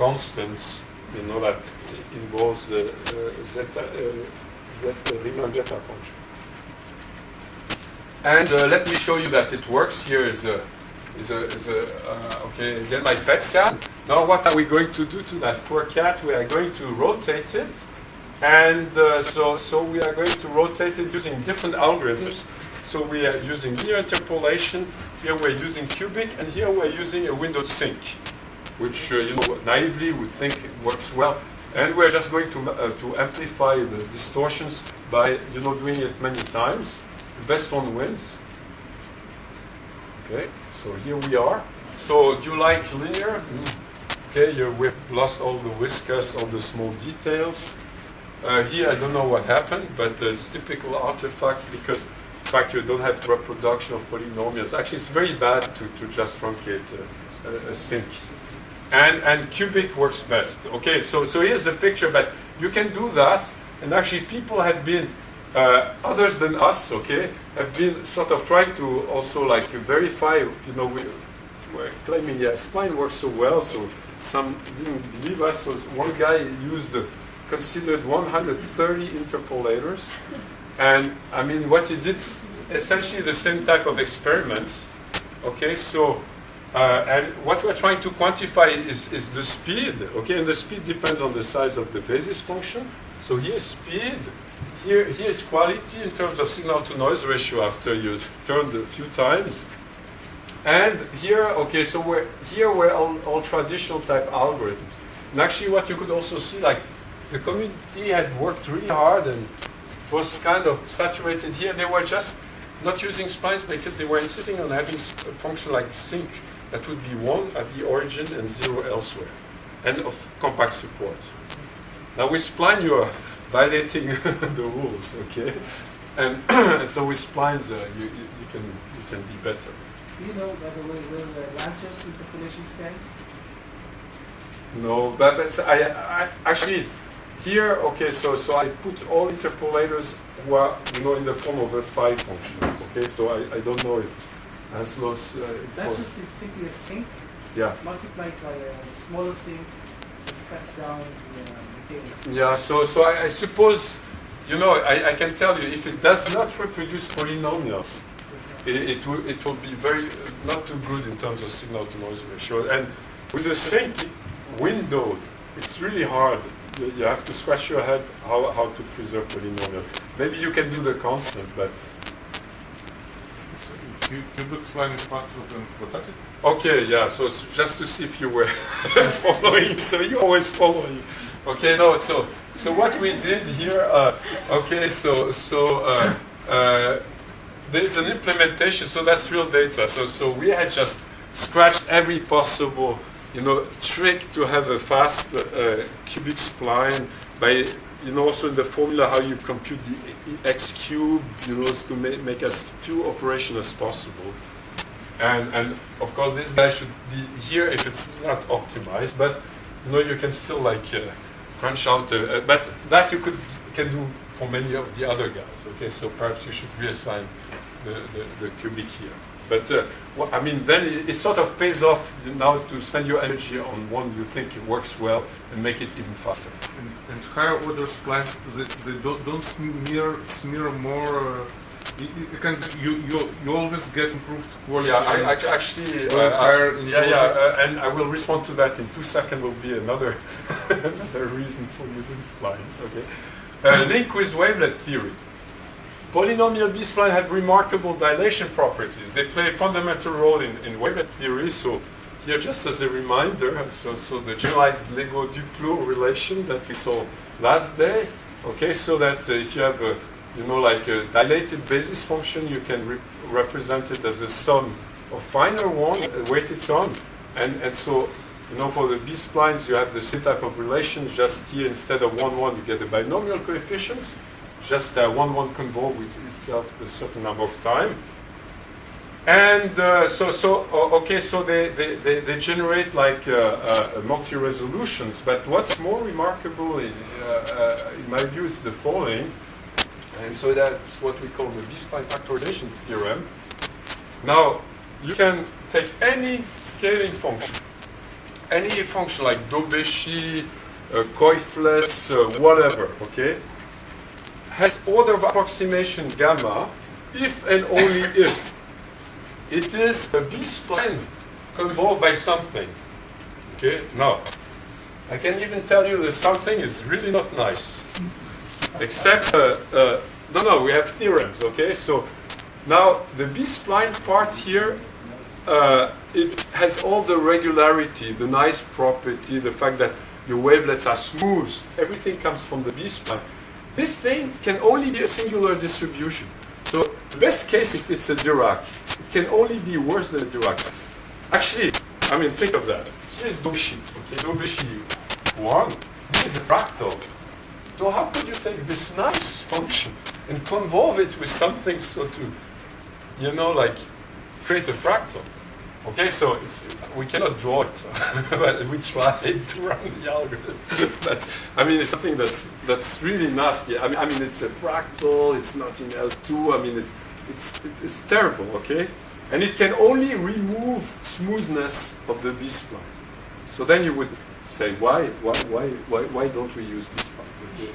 constants, you know, that involves the uh, zeta, uh, zeta, Riemann zeta function. And uh, let me show you that it works. Here is a, is a, is a uh, okay, again my pet cat. Now what are we going to do to that poor cat? We are going to rotate it. And uh, so, so we are going to rotate it using different algorithms. So we are using linear interpolation. Here we're using cubic, and here we're using a window sinc, which uh, you know naively we think works well. And we're just going to uh, to amplify the distortions by you know doing it many times. The best one wins. Okay, so here we are. So do you like linear? Okay, you, we've lost all the whiskers, all the small details. Uh, here I don't know what happened, but uh, it's typical artifacts because in fact you don't have reproduction of polynomials. Actually, it's very bad to, to just truncate uh, a, a. And, and cubic works best. Okay, so, so here's the picture, but you can do that, and actually people have been, uh, others than us, okay, have been sort of trying to also like verify, you know, we, we're claiming, yeah, spline works so well, so some didn't believe us, so one guy used the considered 130 interpolators, and I mean, what he did, essentially the same type of experiments, okay, so uh, and what we're trying to quantify is, is the speed, okay? And the speed depends on the size of the basis function. So here's speed, here, here's quality in terms of signal to noise ratio after you've turned a few times. And here, okay, so we're, here we're all, traditional type algorithms. And actually what you could also see, like the community had worked really hard and was kind of saturated here. They were just not using splines because they were insisting on having a function like sinc that would be 1 at the origin and 0 elsewhere, and of compact support. Now with spline you are (laughs) violating (laughs) the rules, okay? And, (clears throat) and so with splines uh, you, you, you, can, you can be better. Do you know, by the way, where the Lanczos interpolation stands? No, but, but I, I actually here, okay, so so I put all interpolators who are you know in the form of a phi function. Okay, so I, I don't know if Anslow's uh, Lanczos is simply a sinc yeah. multiplied by a smaller sinc cuts down the decay. Yeah, so, so I, I suppose, you know, I, I can tell you, if it does not reproduce polynomials, it, it, will, it will be very, uh, not too good in terms of signal to noise ratio. And with the same window, it's really hard. You, you have to scratch your head how, how to preserve polynomial. Maybe you can do the constant, but Cubic spline is faster than quadratic? Okay, yeah, so just to see if you were (laughs) following, so you always following. Okay, no, so, so what we did here, uh, okay, so, so, uh, uh, there's an implementation, so that's real data. So, so we had just scratched every possible, you know, trick to have a fast uh, cubic spline by, you know, also in the formula how you compute the x cube, you know, to make, make as few operations as possible. And, and of course, this guy should be here if it's not optimized, but you know, you can still like uh, crunch out. Uh, uh, but that you could can do for many of the other guys. Okay, so perhaps you should reassign the, the, the cubic here. But uh, wha- I mean, then it, it sort of pays off now to spend your energy on one you think it works well and make it even faster. And, and higher order splines, they, they don't, don't smear, smear more. Uh, you, you, can, you, you, you always get improved quality. Yeah, I, I actually, uh, Well, higher I- yeah, yeah, uh, and I will respond to that in two seconds. Will be another (laughs) another reason for using splines. Okay, uh, link with wavelet theory. Polynomial B spline have remarkable dilation properties. They play a fundamental role in, in wavelet theory. So here, just as a reminder, so so the generalized Lego Duplo relation that we saw last day. Okay, so that uh, if you have a you know, like a dilated basis function, you can re- represent it as a sum of finer one, a weighted sum. And, and so, you know, for the B splines, you have the same type of relation, just here instead of 1, 1, you get the binomial coefficients, just uh, 1, 1 convolve with itself a certain number of time. And uh, so, so o- okay, so they, they, they, they generate like uh, uh, multi-resolutions. But what's more remarkable, in, uh, uh, in my view, is the following. And so that's what we call the B-spline factorization theorem. Now, you can take any scaling function, any function like Daubechies, uh, Coiflets, uh, whatever, okay, has order of approximation gamma if and only if it is a B-spline convolved by something. Okay, now, I can even tell you that something is really not nice. Except, uh, uh, no, no, we have theorems, okay? So now the B-spline part here, uh, it has all the regularity, the nice property, the fact that your wavelets are smooth, everything comes from the B-spline. This thing can only be a singular distribution. So best case, if it's a Dirac, it can only be worse than a Dirac. Actually, I mean, think of that. Here's Daubechies, okay, Daubechies 1. This is a fractal. So how could you take this nice function and convolve it with something so to, you know, like create a fractal? Okay, so we cannot draw it, (laughs) but we tried to run the algorithm. (laughs) but I mean, it's something that's that's really nasty. I mean, I mean, it's a fractal. It's not in L2. I mean, it, it's it, it's terrible. Okay, and it can only remove smoothness of the B spline. So then you would say, why, why, why, why, why don't we use B spline?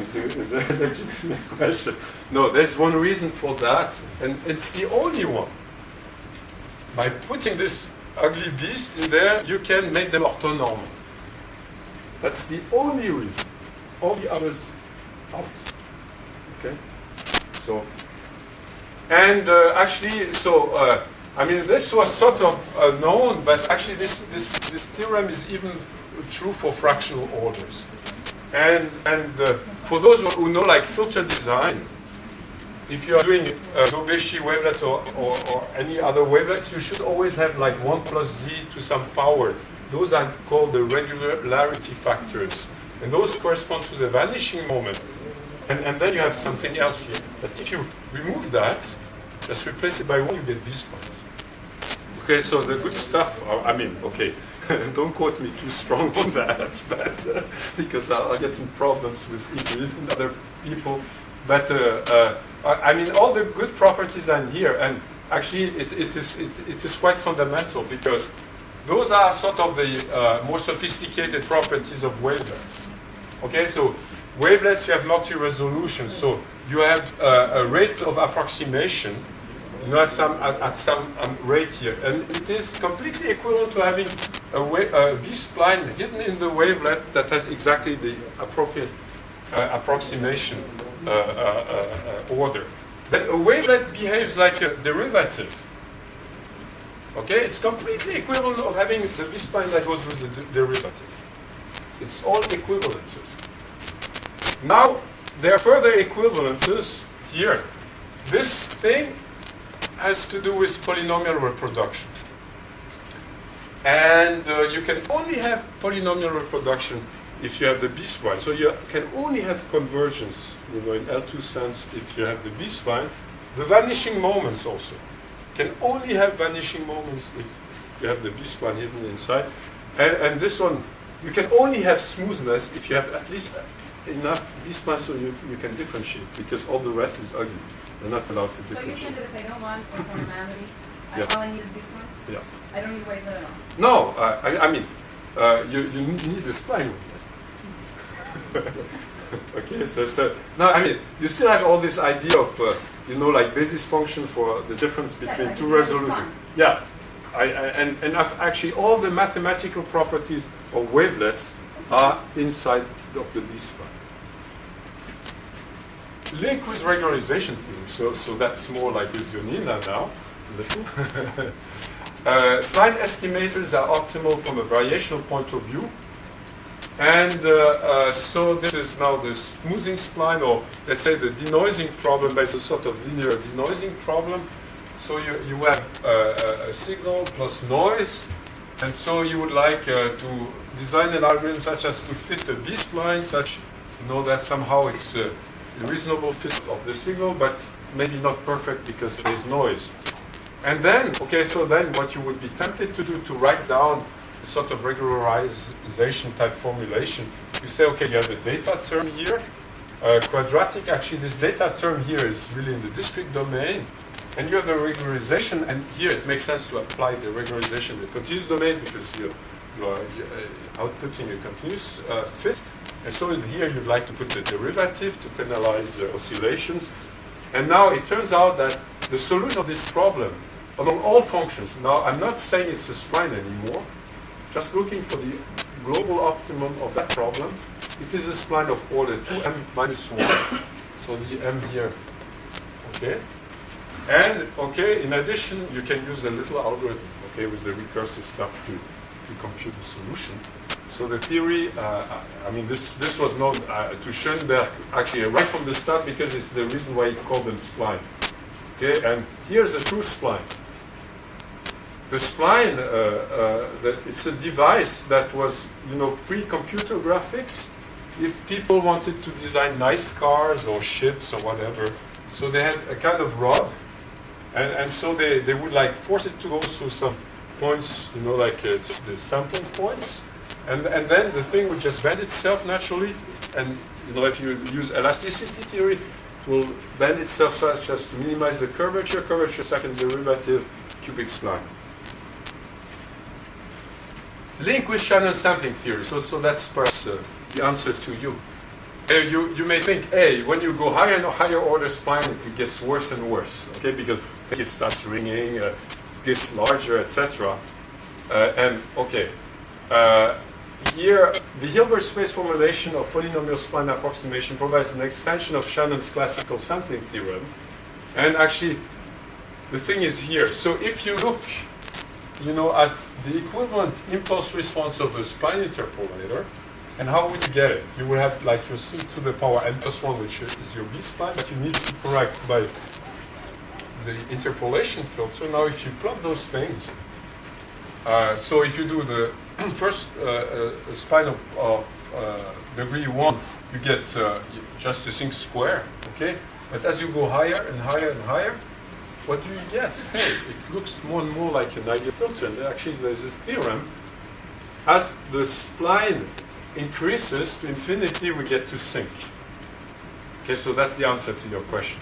It's a, it's a legitimate (laughs) question. No, there's one reason for that, and it's the only one. By putting this ugly beast in there, you can make them orthonormal. That's the only reason. All the others out. Okay? So, and uh, actually, so, uh, I mean, this was sort of uh, known, but actually this, this, this theorem is even true for fractional orders. And, and uh, for those who know like filter design, if you are doing uh, Daubechies wavelets or, or, or any other wavelets, you should always have like 1 plus z to some power. Those are called the regularity factors. And those correspond to the vanishing moment. And, and then you have something else here. But if you remove that, just replace it by 1, you get this ones. Okay, so the good stuff, uh, I mean, okay, (laughs) don't quote me too strong on that, (laughs) but, uh, because I'll, I'll get some problems with other people. But uh, uh, I mean, all the good properties are here, and actually, it, it is it, it is quite fundamental because those are sort of the uh, more sophisticated properties of wavelets. Okay, so wavelets you have multi-resolution, so you have uh, a rate of approximation, you know, at some at, at some um, rate here, and it is completely equivalent to having a, a B-spline hidden in the wavelet that has exactly the appropriate approximation uh, uh, uh, uh, order. But a wavelet behaves like a derivative. Okay, it's completely equivalent of having the B-spline that goes with the derivative. It's all equivalences. Now, there are further equivalences here. This thing has to do with polynomial reproduction. And uh, you can only have polynomial reproduction if you have the B-spline. So you can only have convergence, you know, in L2 sense if you have the B-spline. The vanishing moments also can only have vanishing moments if you have the B-spline hidden inside. And, and this one, you can only have smoothness if you have at least enough B-spline so you, you can differentiate because all the rest is ugly. You're not allowed to differentiate. So you said that if I don't want (laughs) I Yeah. I need is this one? Yeah. I don't need wavelet at all? No, uh, I, I mean, uh, you, you need the spline (laughs) okay, so, so now I mean, you still have all this idea of, uh, you know, like basis function for the difference between two resolutions. Yeah, I, I, and, and actually all the mathematical properties of wavelets are inside of the B-spline. Link with regularization theory, so, so that's more like with Yonina now. (laughs) uh, spline estimators are optimal from a variational point of view. And uh, uh, so this is now the smoothing spline, or let's say the denoising problem, but it's a sort of linear denoising problem. So you, you have uh, a- a signal plus noise, and so you would like to design an algorithm such as to fit the B-spline, such you know that somehow it's a reasonable fit of the signal, but maybe not perfect because there's noise. And then, okay, so then what you would be tempted to do to write down a sort of regularization type formulation, you say, okay, you have the data term here, uh, quadratic, actually this data term here is really in the discrete domain, and you have a regularization, and here it makes sense to apply the regularization in the continuous domain because you, you are uh, outputting a continuous uh, fit. And so here you'd like to put the derivative to penalize the oscillations. And now it turns out that the solution of this problem among all functions, now I'm not saying it's a spline anymore, just looking for the global optimum of that problem, it is a spline of order 2m minus 1. So the m here, okay? And, okay, in addition, you can use a little algorithm, okay, with the recursive stuff to, to compute the solution. So the theory, uh, I mean, this, this was known uh, to Schoenberg actually right from the start because it's the reason why he called them spline. Okay, and here's the true spline. The spline, uh, uh, that it's a device that was, you know, pre-computer graphics. If people wanted to design nice cars or ships or whatever, so they had a kind of rod, and, and so they, they would like force it to go through some points, you know, like uh, it's the sampling points, and, and then the thing would just bend itself naturally, and you know, if you use elasticity theory, it will bend itself such as to minimize the curvature, curvature second derivative, cubic spline. Link with Shannon sampling theory, so, so that's perhaps uh, the answer to you. Uh, you. You may think, hey, when you go higher and higher order spline, it gets worse and worse, okay, because it starts ringing, uh, gets larger, etc. Uh, and, okay, uh, here, the Hilbert space formulation of polynomial spline approximation provides an extension of Shannon's classical sampling theorem. And actually, the thing is here. So if you look, you know, at the equivalent impulse response of a spline interpolator, and how would you get it? You would have like your c to the power n plus 1, which is your b spline, but you need to correct by the interpolation filter. Now, if you plot those things, uh, so if you do the (clears throat) first uh, uh, spline of, of uh, degree 1, you get uh, just a thing square, okay? But as you go higher and higher and higher, what do you get? Hey, it looks more and more like an ideal filter. And actually, there's a theorem. As the spline increases to infinity, we get to sinc. Okay, so that's the answer to your question.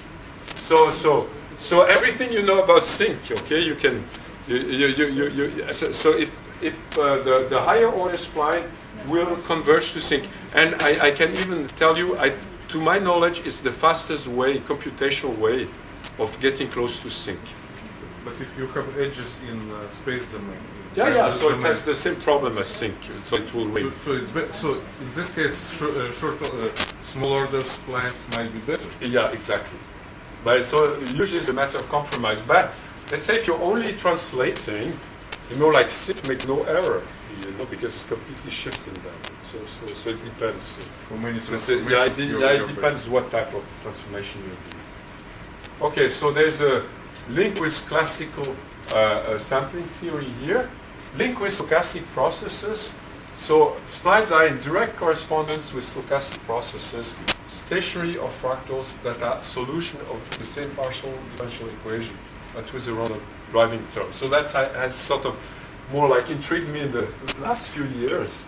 So, so, so everything you know about sinc, okay, you can, you, you, you, you, so, so if if uh, the, the higher order spline will converge to sinc. And I, I can even tell you, I, to my knowledge, it's the fastest way, computational way of getting close to sinc. But if you have edges in uh, space domain. Yeah, yeah, so it has the same problem as sinc, so it will So, win. so it's be- so in this case, sh- uh, short, uh, small order splines might be better. Yeah, exactly. But so usually it's a matter of compromise. But let's say if you're only translating, you know, like sinc make no error, you know, because it's completely shifting down. So, so, so it depends. How many So it's yeah, it, transformations, yeah, it depends what type of transformation you're doing. Okay, so there's a link with classical uh, uh, sampling theory here. Link with stochastic processes. So splines are in direct correspondence with stochastic processes, stationary or fractals that are solution of the same partial differential equation, but with a random driving term. So that's ha- has sort of more like intrigued me in the last few years.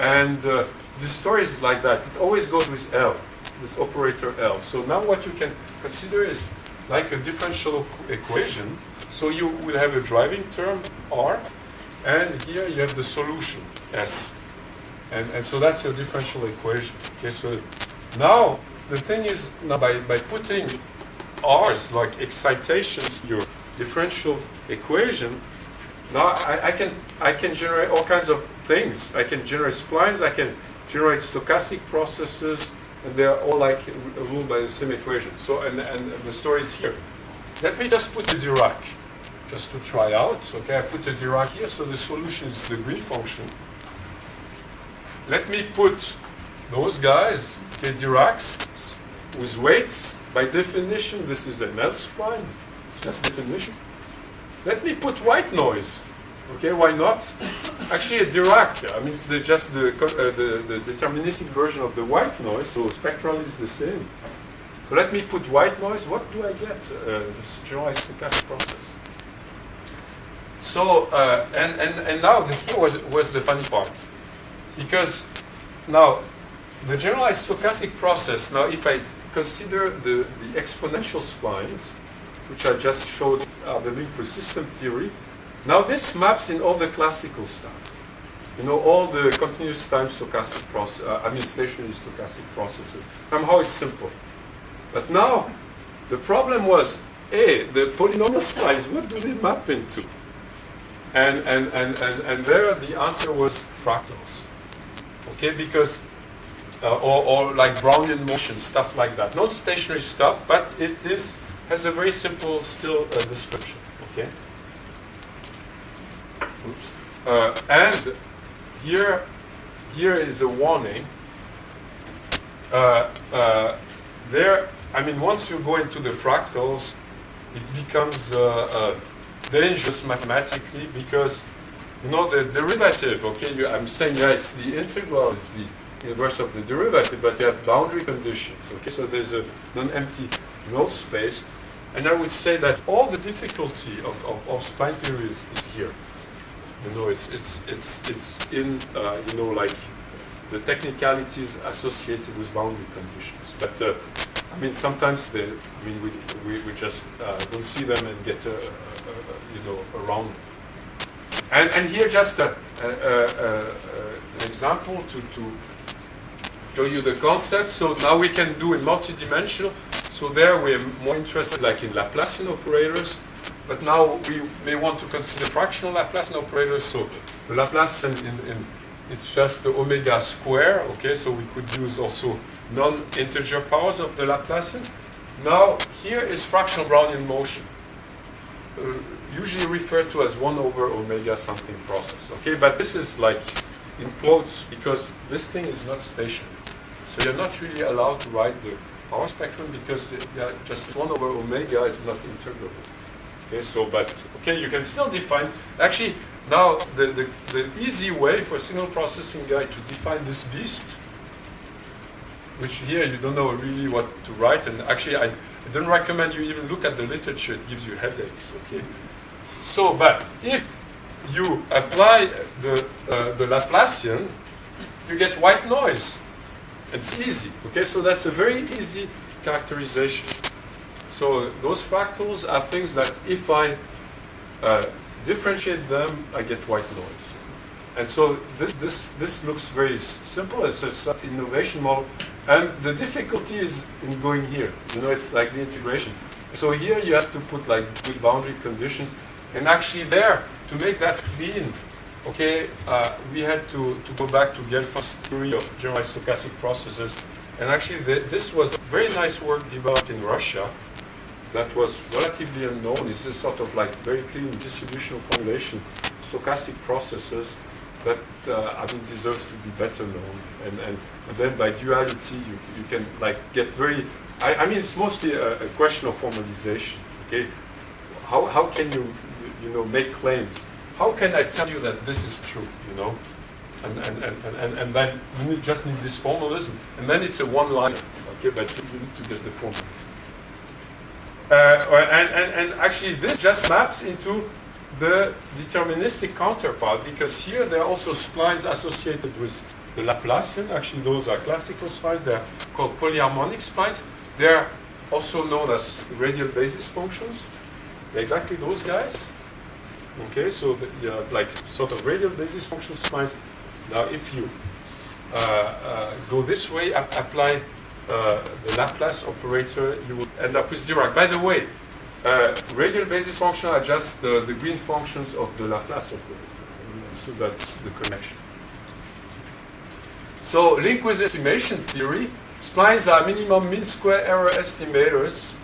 And uh, the story is like that. It always goes with L, this operator L. So now what you can consider is like a differential equation. So you will have a driving term R, and here you have the solution S. And, and so that's your differential equation. Okay, so now the thing is, now by, by putting R's like excitations, your differential equation, now I, I can I can generate all kinds of things. I can generate splines. I can generate stochastic processes, and they're all like ruled by the same equation. So and and the story is here. Let me just put the Dirac, just to try out. Okay, I put the Dirac here. So the solution is the green function. Let me put those guys, the Diracs, with weights. By definition, this is an L spline. It's just definition. Let me put white noise. Okay, why not? Actually, Dirac, I mean, it's the, just the, uh, the, the deterministic version of the white noise, so spectral is the same. So let me put white noise. What do I get? Uh, generalized stochastic process. So, uh, and, and, and now here was, was the funny part. Because now, the generalized stochastic process, now if I consider the, the exponential splines, which I just showed are the link with system theory, now this maps in all the classical stuff. You know, all the continuous time stochastic process, uh, I mean stationary stochastic processes. Somehow it's simple. But now, the problem was, A, the polynomial splines, what do they map into? And, and, and, and, and there the answer was fractals. Okay, because, uh, or, or like Brownian motion, stuff like that. Not stationary stuff, but it is, has a very simple still uh, description. Okay? Oops. Uh, and here, here is a warning. Uh, uh, there, I mean, once you go into the fractals, it becomes uh, uh, dangerous mathematically because, you know, the derivative, okay, you, I'm saying, yeah, it's the integral, it's the inverse of the derivative, but you have boundary conditions, okay? So there's a non-empty null space. And I would say that all the difficulty of, of, of theory is, is here. You know, it's, it's, it's, it's in, uh, you know, like the technicalities associated with boundary conditions. But uh, I mean, sometimes they, I mean, we, we, we just uh, don't see them and get, uh, uh, uh, you know, around. And, and here just a, a, a, an example to, to show you the concept. So now we can do in multidimensional. So there we're more interested like in Laplacian operators. But now we may want to consider fractional Laplacian operators. So the Laplacian in, in it's just the omega square, okay? So we could use also non-integer powers of the Laplacian. Now, here is fractional Brownian motion, uh, usually referred to as 1 over omega something process, okay? But this is like in quotes because this thing is not stationary. So you're not really allowed to write the power spectrum because it- yeah, just 1 over omega is not integrable. Okay, so, but, okay, you can still define, actually, now, the, the, the easy way for a signal processing guy to define this beast, which here you don't know really what to write, and actually, I, I don't recommend you even look at the literature, it gives you headaches, okay? So, but if you apply the, uh, the Laplacian, you get white noise. It's easy, okay? So that's a very easy characterization. So those fractals are things that if I uh, differentiate them, I get white noise. And so this, this, this looks very simple. It's an innovation model. And the difficulty is in going here. You know, it's like the integration. So here you have to put like good boundary conditions. And actually there, to make that clean, okay, uh, we had to, to go back to Gelfand's theory of generalized stochastic processes. And actually the, this was very nice work developed in Russia that was relatively unknown. It's a sort of like very clean distributional formulation, stochastic processes that uh, I think deserves to be better known. And, and, and then by duality, you, you can like get very, I, I mean, it's mostly a, a question of formalization, okay? How, how can you, you know, make claims? How can I tell you that this is true, you know? And, and, and, and, and, then you just need this formalism. And then it's a one-liner, okay? But you you need to get the formula. Uh, and, and, and actually this just maps into the deterministic counterpart because here there are also splines associated with the Laplacian. Actually those are classical splines. They're called polyharmonic splines. They're also known as radial basis functions. They're exactly those guys. Okay, so the- have like sort of radial basis function splines. Now if you uh, uh, go this way, ap- apply uh, the Laplace operator, you would end up with Dirac. By the way, uh, radial basis function are just the, the green functions of the Laplace operator. So that's the connection. So link with estimation theory, splines are minimum mean square error estimators.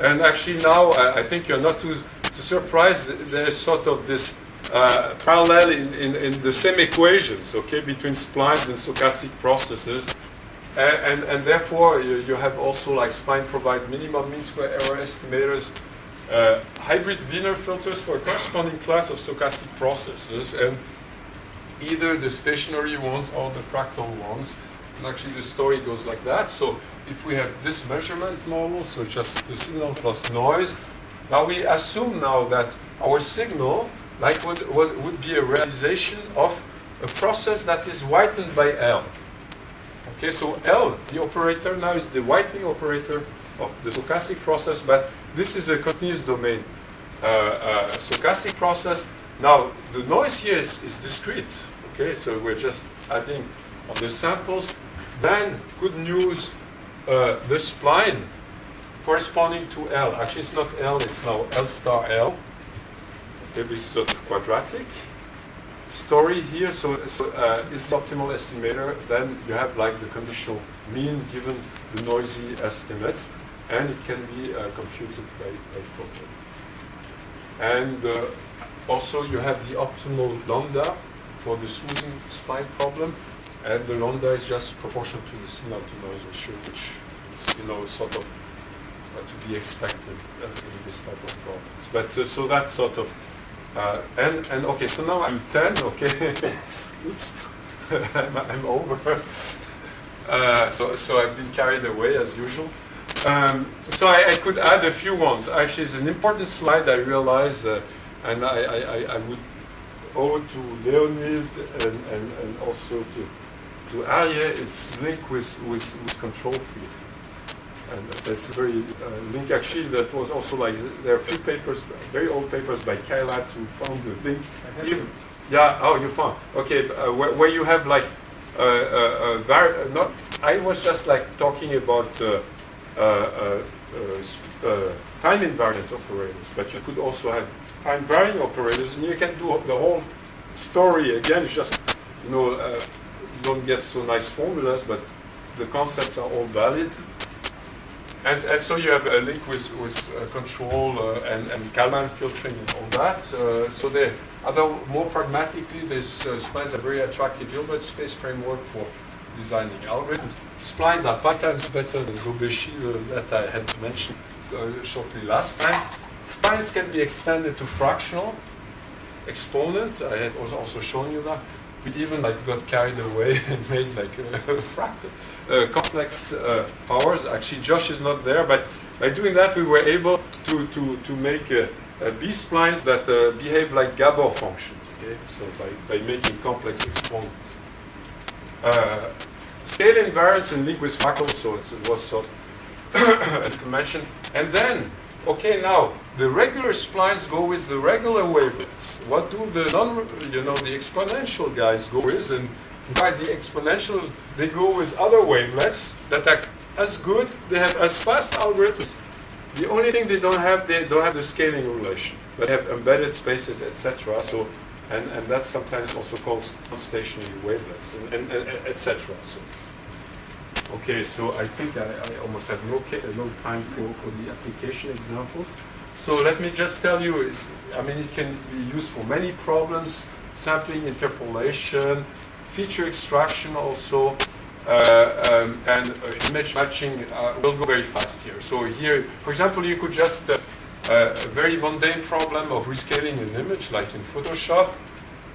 And actually now, I, I think you're not too, too surprised, there's sort of this uh, parallel in, in, in the same equations, okay, between splines and stochastic processes. And, and, and therefore, you, you have also like spine provide minimum mean square error estimators, uh, hybrid Wiener filters for a corresponding class of stochastic processes, and either the stationary ones or the fractal ones. And actually, the story goes like that. So if we have this measurement model, so just the signal plus noise, now we assume now that our signal, like would, would, would be a realization of a process that is whitened by L. Okay, so L, the operator now is the whitening operator of the stochastic process, but this is a continuous domain uh, uh, stochastic process. Now, the noise here is, is discrete, okay, so we're just adding on the samples. Then, good news, uh, the spline corresponding to L, actually it's not L, it's now L star L, okay, this is sort of quadratic story here, so, so uh, is the optimal estimator, then you have like the conditional mean given the noisy estimates, and it can be uh, computed by, by Fulton. And uh, also you have the optimal lambda for the smoothing spline problem, and the lambda is just proportional to the signal to noise ratio, which is, you know, sort of uh, to be expected uh, in this type of problems. But uh, so that's sort of uh, and and okay, so now I'm 10. Okay, oops, (laughs) I'm, I'm over. Uh, so so I've been carried away as usual. Um, so I, I could add a few ones. Actually, it's an important slide. I realize, uh, and I, I, I- I would owe to Leonid and, and, and also to to Arye. It's linked with with, with control field. And that's a very uh, link actually that was also like, there are a few papers, very old papers by Kailath who found the link. Even- yeah, oh, you found, okay, uh, where, where you have like, uh, uh, uh, not, I was just like talking about uh, uh, uh, uh, sp- uh, time invariant operators, but you could also have time varying operators and you can do the whole story again, it's just, you know, uh, don't get so nice formulas, but the concepts are all valid. And, and so you have a link with, with uh, control uh, and, and Kalman filtering and all that. Uh, so there, although more pragmatically, this uh, splines a very attractive Hilbert space framework for designing algorithms. Splines are times better than Daubechies uh, that I had mentioned uh, shortly last time. Splines can be extended to fractional exponent. I had also shown you that. We even like got carried away (laughs) and made like a fractal complex uh, powers. Actually, Josh is not there, but by doing that, we were able to to to make uh, uh, B splines that uh, behave like Gabor functions. Okay, so by by making complex exponents. Uh, scale invariance link with fractals, so it was sort of (coughs) to mention. And then Okay, now the regular splines go with the regular wavelengths. What do the non, you know, the exponential guys go with? And by the exponential, they go with other wavelets that are as good. They have as fast algorithms. The only thing they don't have, they don't have the scaling relation. They have embedded spaces, etc. So, and, and that's sometimes also called stationary wavelets, and, and, and etc. So, okay, so I think I, I almost have no, no time for, for the application examples. So let me just tell you, I mean, it can be used for many problems, sampling, interpolation, feature extraction also, uh, um, and uh, image matching uh, will go very fast here. So here, for example, you could just, uh, uh, a very mundane problem of rescaling an image, like in Photoshop.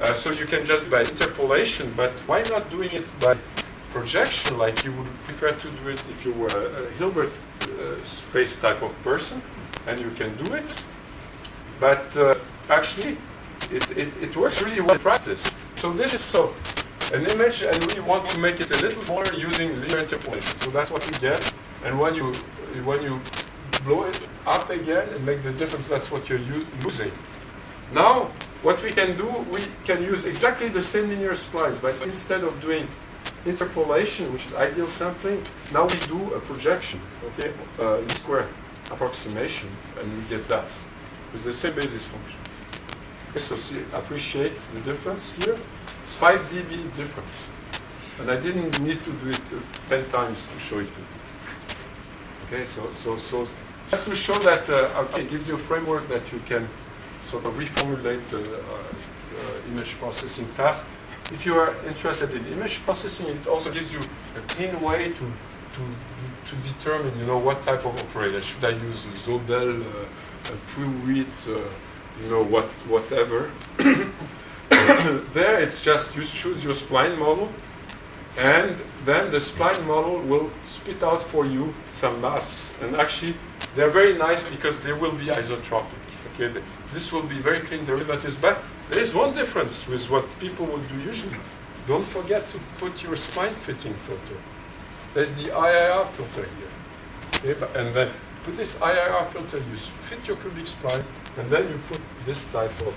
Uh, so you can just by interpolation, but why not doing it by projection, like you would prefer to do it if you were a, Hilbert space type of person, and you can do it. But actually, it, it, it works really well in practice. So this is so an image, and we want to make it a little more using linear interpolation. So that's what we get. And when you when you blow it up again and make the difference, that's what you're using. Now, what we can do, we can use exactly the same linear splines, but instead of doing interpolation, which is ideal sampling, now we do a projection, okay, uh, least square approximation, and we get that with the same basis function. Okay, so see, appreciate the difference here. It's 5 dB difference. And I didn't need to do it uh, 10 times to show it to you. Okay, so, so, so just to show that uh, it gives you a framework that you can sort of reformulate the uh, uh, image processing task. If you are interested in image processing, it also gives you a clean way to, to, to determine, you know, what type of operator. Should I use Sobel, uh, uh, Prewitt, uh, you know, what, whatever. (coughs) there it's just you choose your spline model and then the spline model will spit out for you some masks. And actually, they're very nice because they will be isotropic. Okay, this will be very clean derivatives. But there is one difference with what people would do usually. Don't forget to put your spline fitting filter. There's the IIR filter here. Okay, but- and then put this IIR filter, you fit your cubic spline, and then you put this type of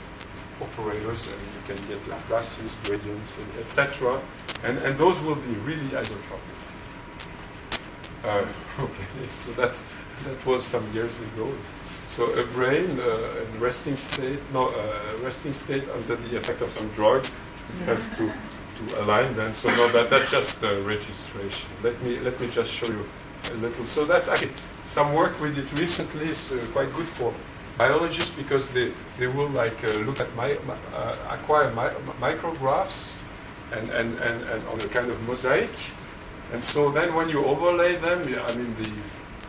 operators, and you can get Laplaces, gradients, etc. And, and those will be really isotropic. Uh, (laughs) okay, so that, that was some years ago. So a brain uh, in resting state, no, uh, resting state under the effect of some drug, you have to, to align them. So no, that, that's just uh, registration. Let me, let me just show you a little. So that's actually some work we did recently is uh, quite good for biologists because they, they will like uh, look at my, my, uh, acquire mi- micrographs and, and, and, and on a kind of mosaic. And so then when you overlay them, I mean, the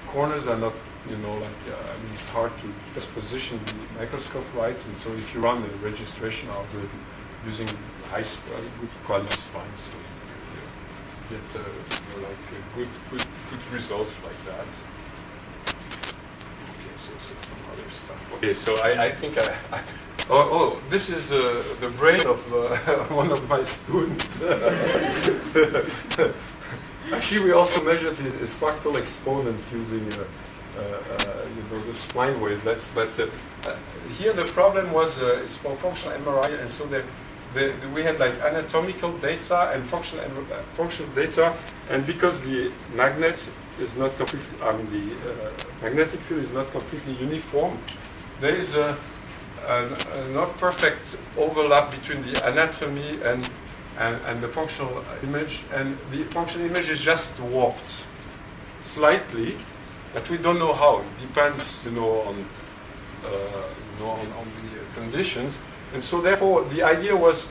corners are not, you know, like, uh, I mean, it's hard to just position the microscope right. And so if you run the registration algorithm using high, uh, good quality splines, so you get, uh, you know, like good, good, good results like that. Some other stuff. Okay, so I, I think I, I oh, oh, this is uh, the brain of uh, (laughs) one of my students. (laughs) Actually, we also measured his, fractal exponent using, uh, uh, uh, you know, the spline wavelets. But uh, here the problem was it's for functional MRI, and so we had like anatomical data and functional functional data, and because the magnet is not completely, I mean the uh, magnetic field is not completely uniform, there is a, an, a not perfect overlap between the anatomy and and, and the functional image, and the functional image is just warped slightly, but we don't know how. It depends, you know, on uh, you know on, on the conditions, and so therefore the idea was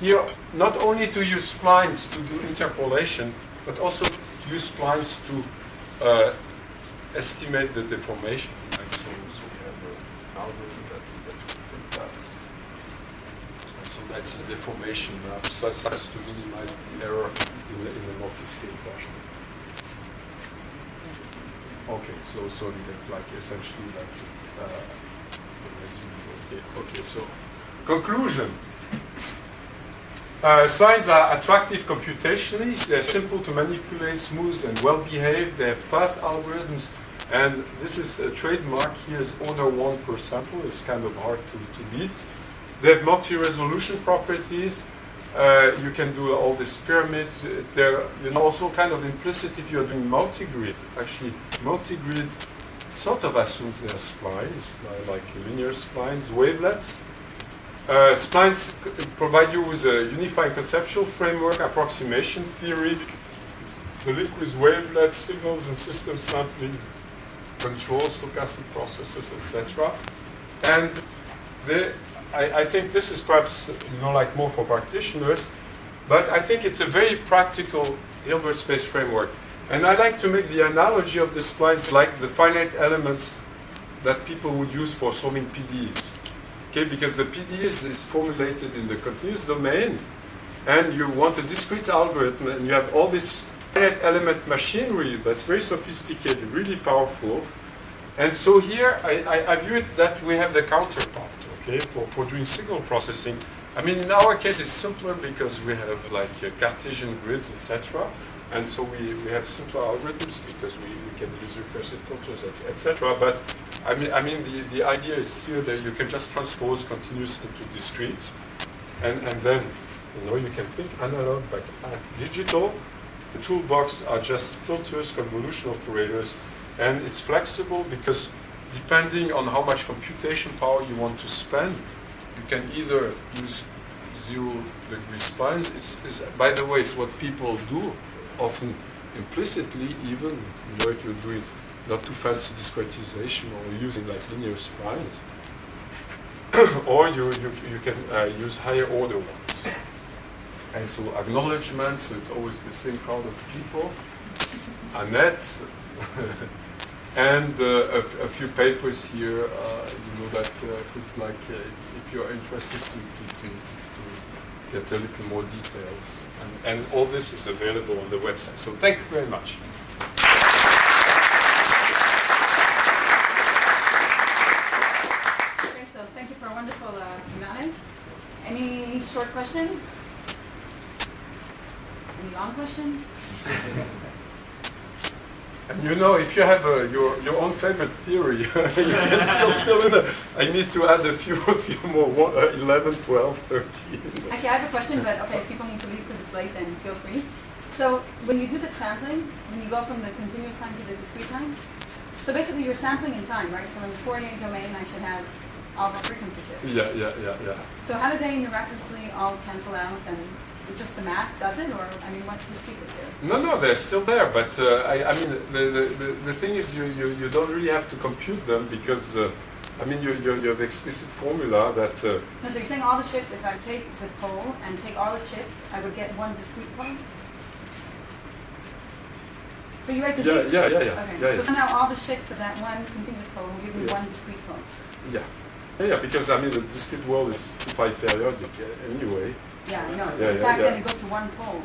here not only to use splines to do interpolation, but also use splines to uh, estimate the deformation. And so, so we have an algorithm that, that will that. So that's a deformation map, such as to minimize the error in the, in the multi-scale fashion. Okay, so so like essentially like uh, okay, okay. So conclusion. Uh, are attractive computationally. They're simple to manipulate, smooth and well behaved. They have fast algorithms And this is a trademark here is order one per sample. It's kind of hard to, to beat. They have multi-resolution properties. Uh, you can do all these pyramids. They're you know, also kind of implicit if you're doing multi-grid. Actually, multi-grid sort of assumes they are splines, like linear splines, wavelets. Uh, splines provide you with a unifying conceptual framework, approximation theory, the with wavelets, signals and system sampling, control, stochastic processes, etc. And I, I think this is perhaps you know like more for practitioners, but I think it's a very practical Hilbert space framework. And I like to make the analogy of the splines like the finite elements that people would use for solving PDEs. Okay, because the PDEs is formulated in the continuous domain, and you want a discrete algorithm, and you have all this finite element machinery that's very sophisticated, really powerful. And so here, I, I, I view it that we have the counterpart, okay, for, for doing signal processing. I mean, in our case, it's simpler because we have like uh, Cartesian grids, etc. And so we, we have simpler algorithms because we, we can use recursive filters, etc. But I mean, I mean the, the idea is here that you can just transpose continuous into discrete. And, and then, you know, you can think analog but uh, digital. The toolbox are just filters, convolution operators, and it's flexible because depending on how much computation power you want to spend, you can either use zero degree splines. It's, it's, by the way, it's what people do often implicitly even, you know, if you're doing not too fancy discretization or using like linear splines. (coughs) or you, you, you can uh, use higher order ones. And so acknowledgement, so it's always the same crowd of people. Annette, (laughs) and uh, a, few papers here, uh, you know, that uh, could like, uh, if you're interested to, to, to, to get a little more details. And, and all this is available on the website. So thank you very much. Okay, so thank you for a wonderful uh. Any short questions? Any long questions? And (laughs) you know, if you have uh, your, your own favorite theory, (laughs) you can still fill in. A, I need to add a few, (laughs) a few more, one- uh, 11, 12, 13. Actually, I have a question, but okay, if people need to leave because it's late, then feel free. So when you do the sampling, when you go from the continuous time to the discrete time, so basically you're sampling in time, right? So in the Fourier domain, I should have all the frequency shifts. Yeah, yeah, yeah, yeah. So how do they miraculously all cancel out and just the math does it? Or, I mean, what's the secret there? No, no, they're still there, but uh, I, I mean, the, the, the, the thing is you, you, you don't really have to compute them because, uh, I mean, you, you, you have explicit formula that, uh, No, so you're saying all the shifts, if I take the pole and take all the shifts, I would get one discrete pole? So you write the yeah, yeah, yeah, yeah, Okay, yeah, so yeah. somehow all the shifts of that one continuous pole will give me Yeah. one discrete pole. yeah. Yeah, because I mean, the discrete world is pi periodic uh, anyway. Yeah. Yeah, the yeah, fact yeah. that it goes to one pole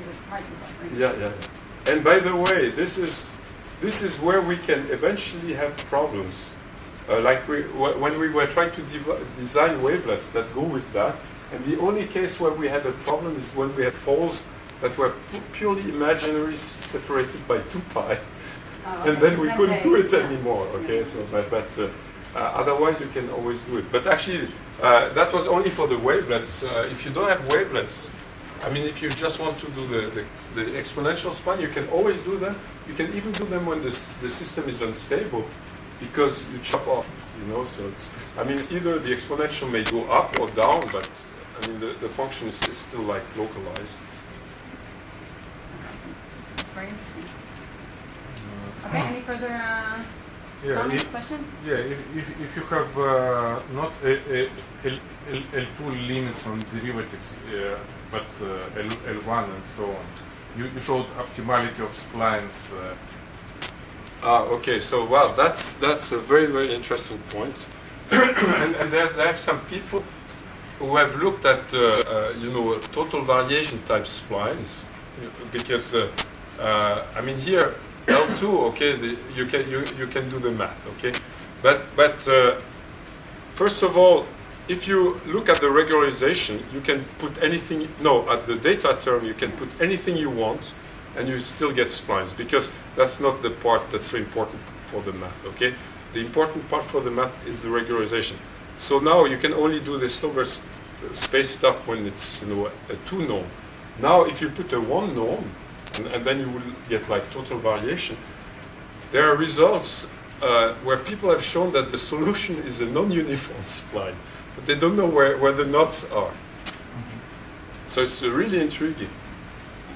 is a surprising right? Yeah, yeah. And by the way, this is this is where we can eventually have problems. Uh, like we, wh- when we were trying to design wavelets that go with that, and the only case where we had a problem is when we had poles that were pu- purely imaginary, separated by two pi, Oh, (laughs) and then we couldn't do it anymore. Okay, so but, but uh, otherwise you can always do it. But actually, uh, that was only for the wavelets. Uh, if you don't have wavelets, I mean, if you just want to do the, the, the exponential span, you can always do them. You can even do them when the, the system is unstable because you chop off, you know. So it's, I mean, either the exponential may go up or down, but I mean, the, the function is, is still like localized. Very interesting. Okay, any further uh, Yeah, comments, if, questions? yeah, if, if, if you have uh, not a, a, L, L, L2 limits on derivatives, uh, but uh, L, L1 and so on, you, you showed optimality of splines. Uh, Ah, okay. So, wow, that's that's a very very interesting point. (coughs) and and there, there are some people who have looked at uh, uh, you know total variation type splines because uh, uh, I mean here L2 okay the, you can you, you can do the math okay but but uh, first of all if you look at the regularization you can put anything no at the data term you can put anything you want and you still get splines because that's not the part that's so important for the math. Okay, the important part for the math is the regularization. So now you can only do the Sobolev space stuff when it's you know a two norm. Now if you put a one norm, and, and then you will get like total variation. There are results uh, where people have shown that the solution is a non-uniform spline, but they don't know where, where the knots are. So it's uh, really intriguing.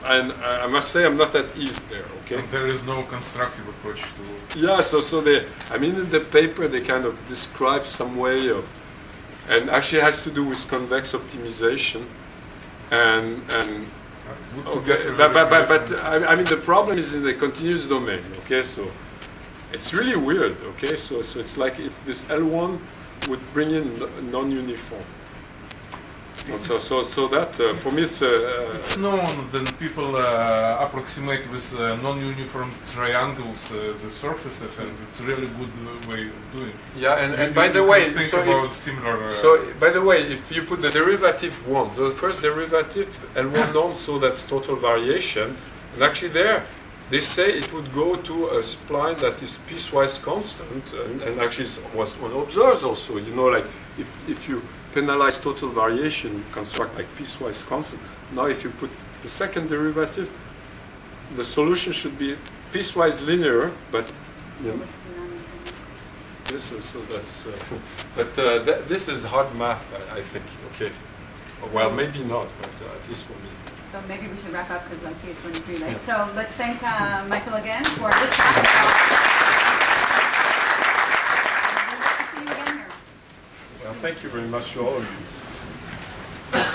And I I must say I'm not at ease there, okay? And there is no constructive approach to. Yeah, so so they, I mean, in the paper they kind of describe some way of, and actually it has to do with convex optimization, and and okay, but but but, but I, I mean the problem is in the continuous domain. Okay, so it's really weird. Okay, so so it's like if this L1 would bring in non-uniform. And so so so that uh, for me it's uh, uh, It's known that people uh, approximate with uh, non-uniform triangles uh, the surfaces, and it's a really good way of doing. it. yeah. And, You- and by you the way, think so if- similar. Uh, So, by the way, if you put the derivative one, so the first derivative L1 norm, so that's total variation, and actually there, they say it would go to a spline that is piecewise constant, and, and actually it was one observes also, you know, like if, if you penalize total variation, you construct like piecewise constant. Now if you put the second derivative, the solution should be piecewise linear, but, you know, this is, so that's, uh, (laughs) but uh, th- this is hard math, I, I think. Okay. Well, maybe not, but uh, at least for me. So maybe we should wrap up because I see it's running pretty late. So let's thank uh, Michael again for this talk. We'd like to see you again here. Thank you very much to all of you.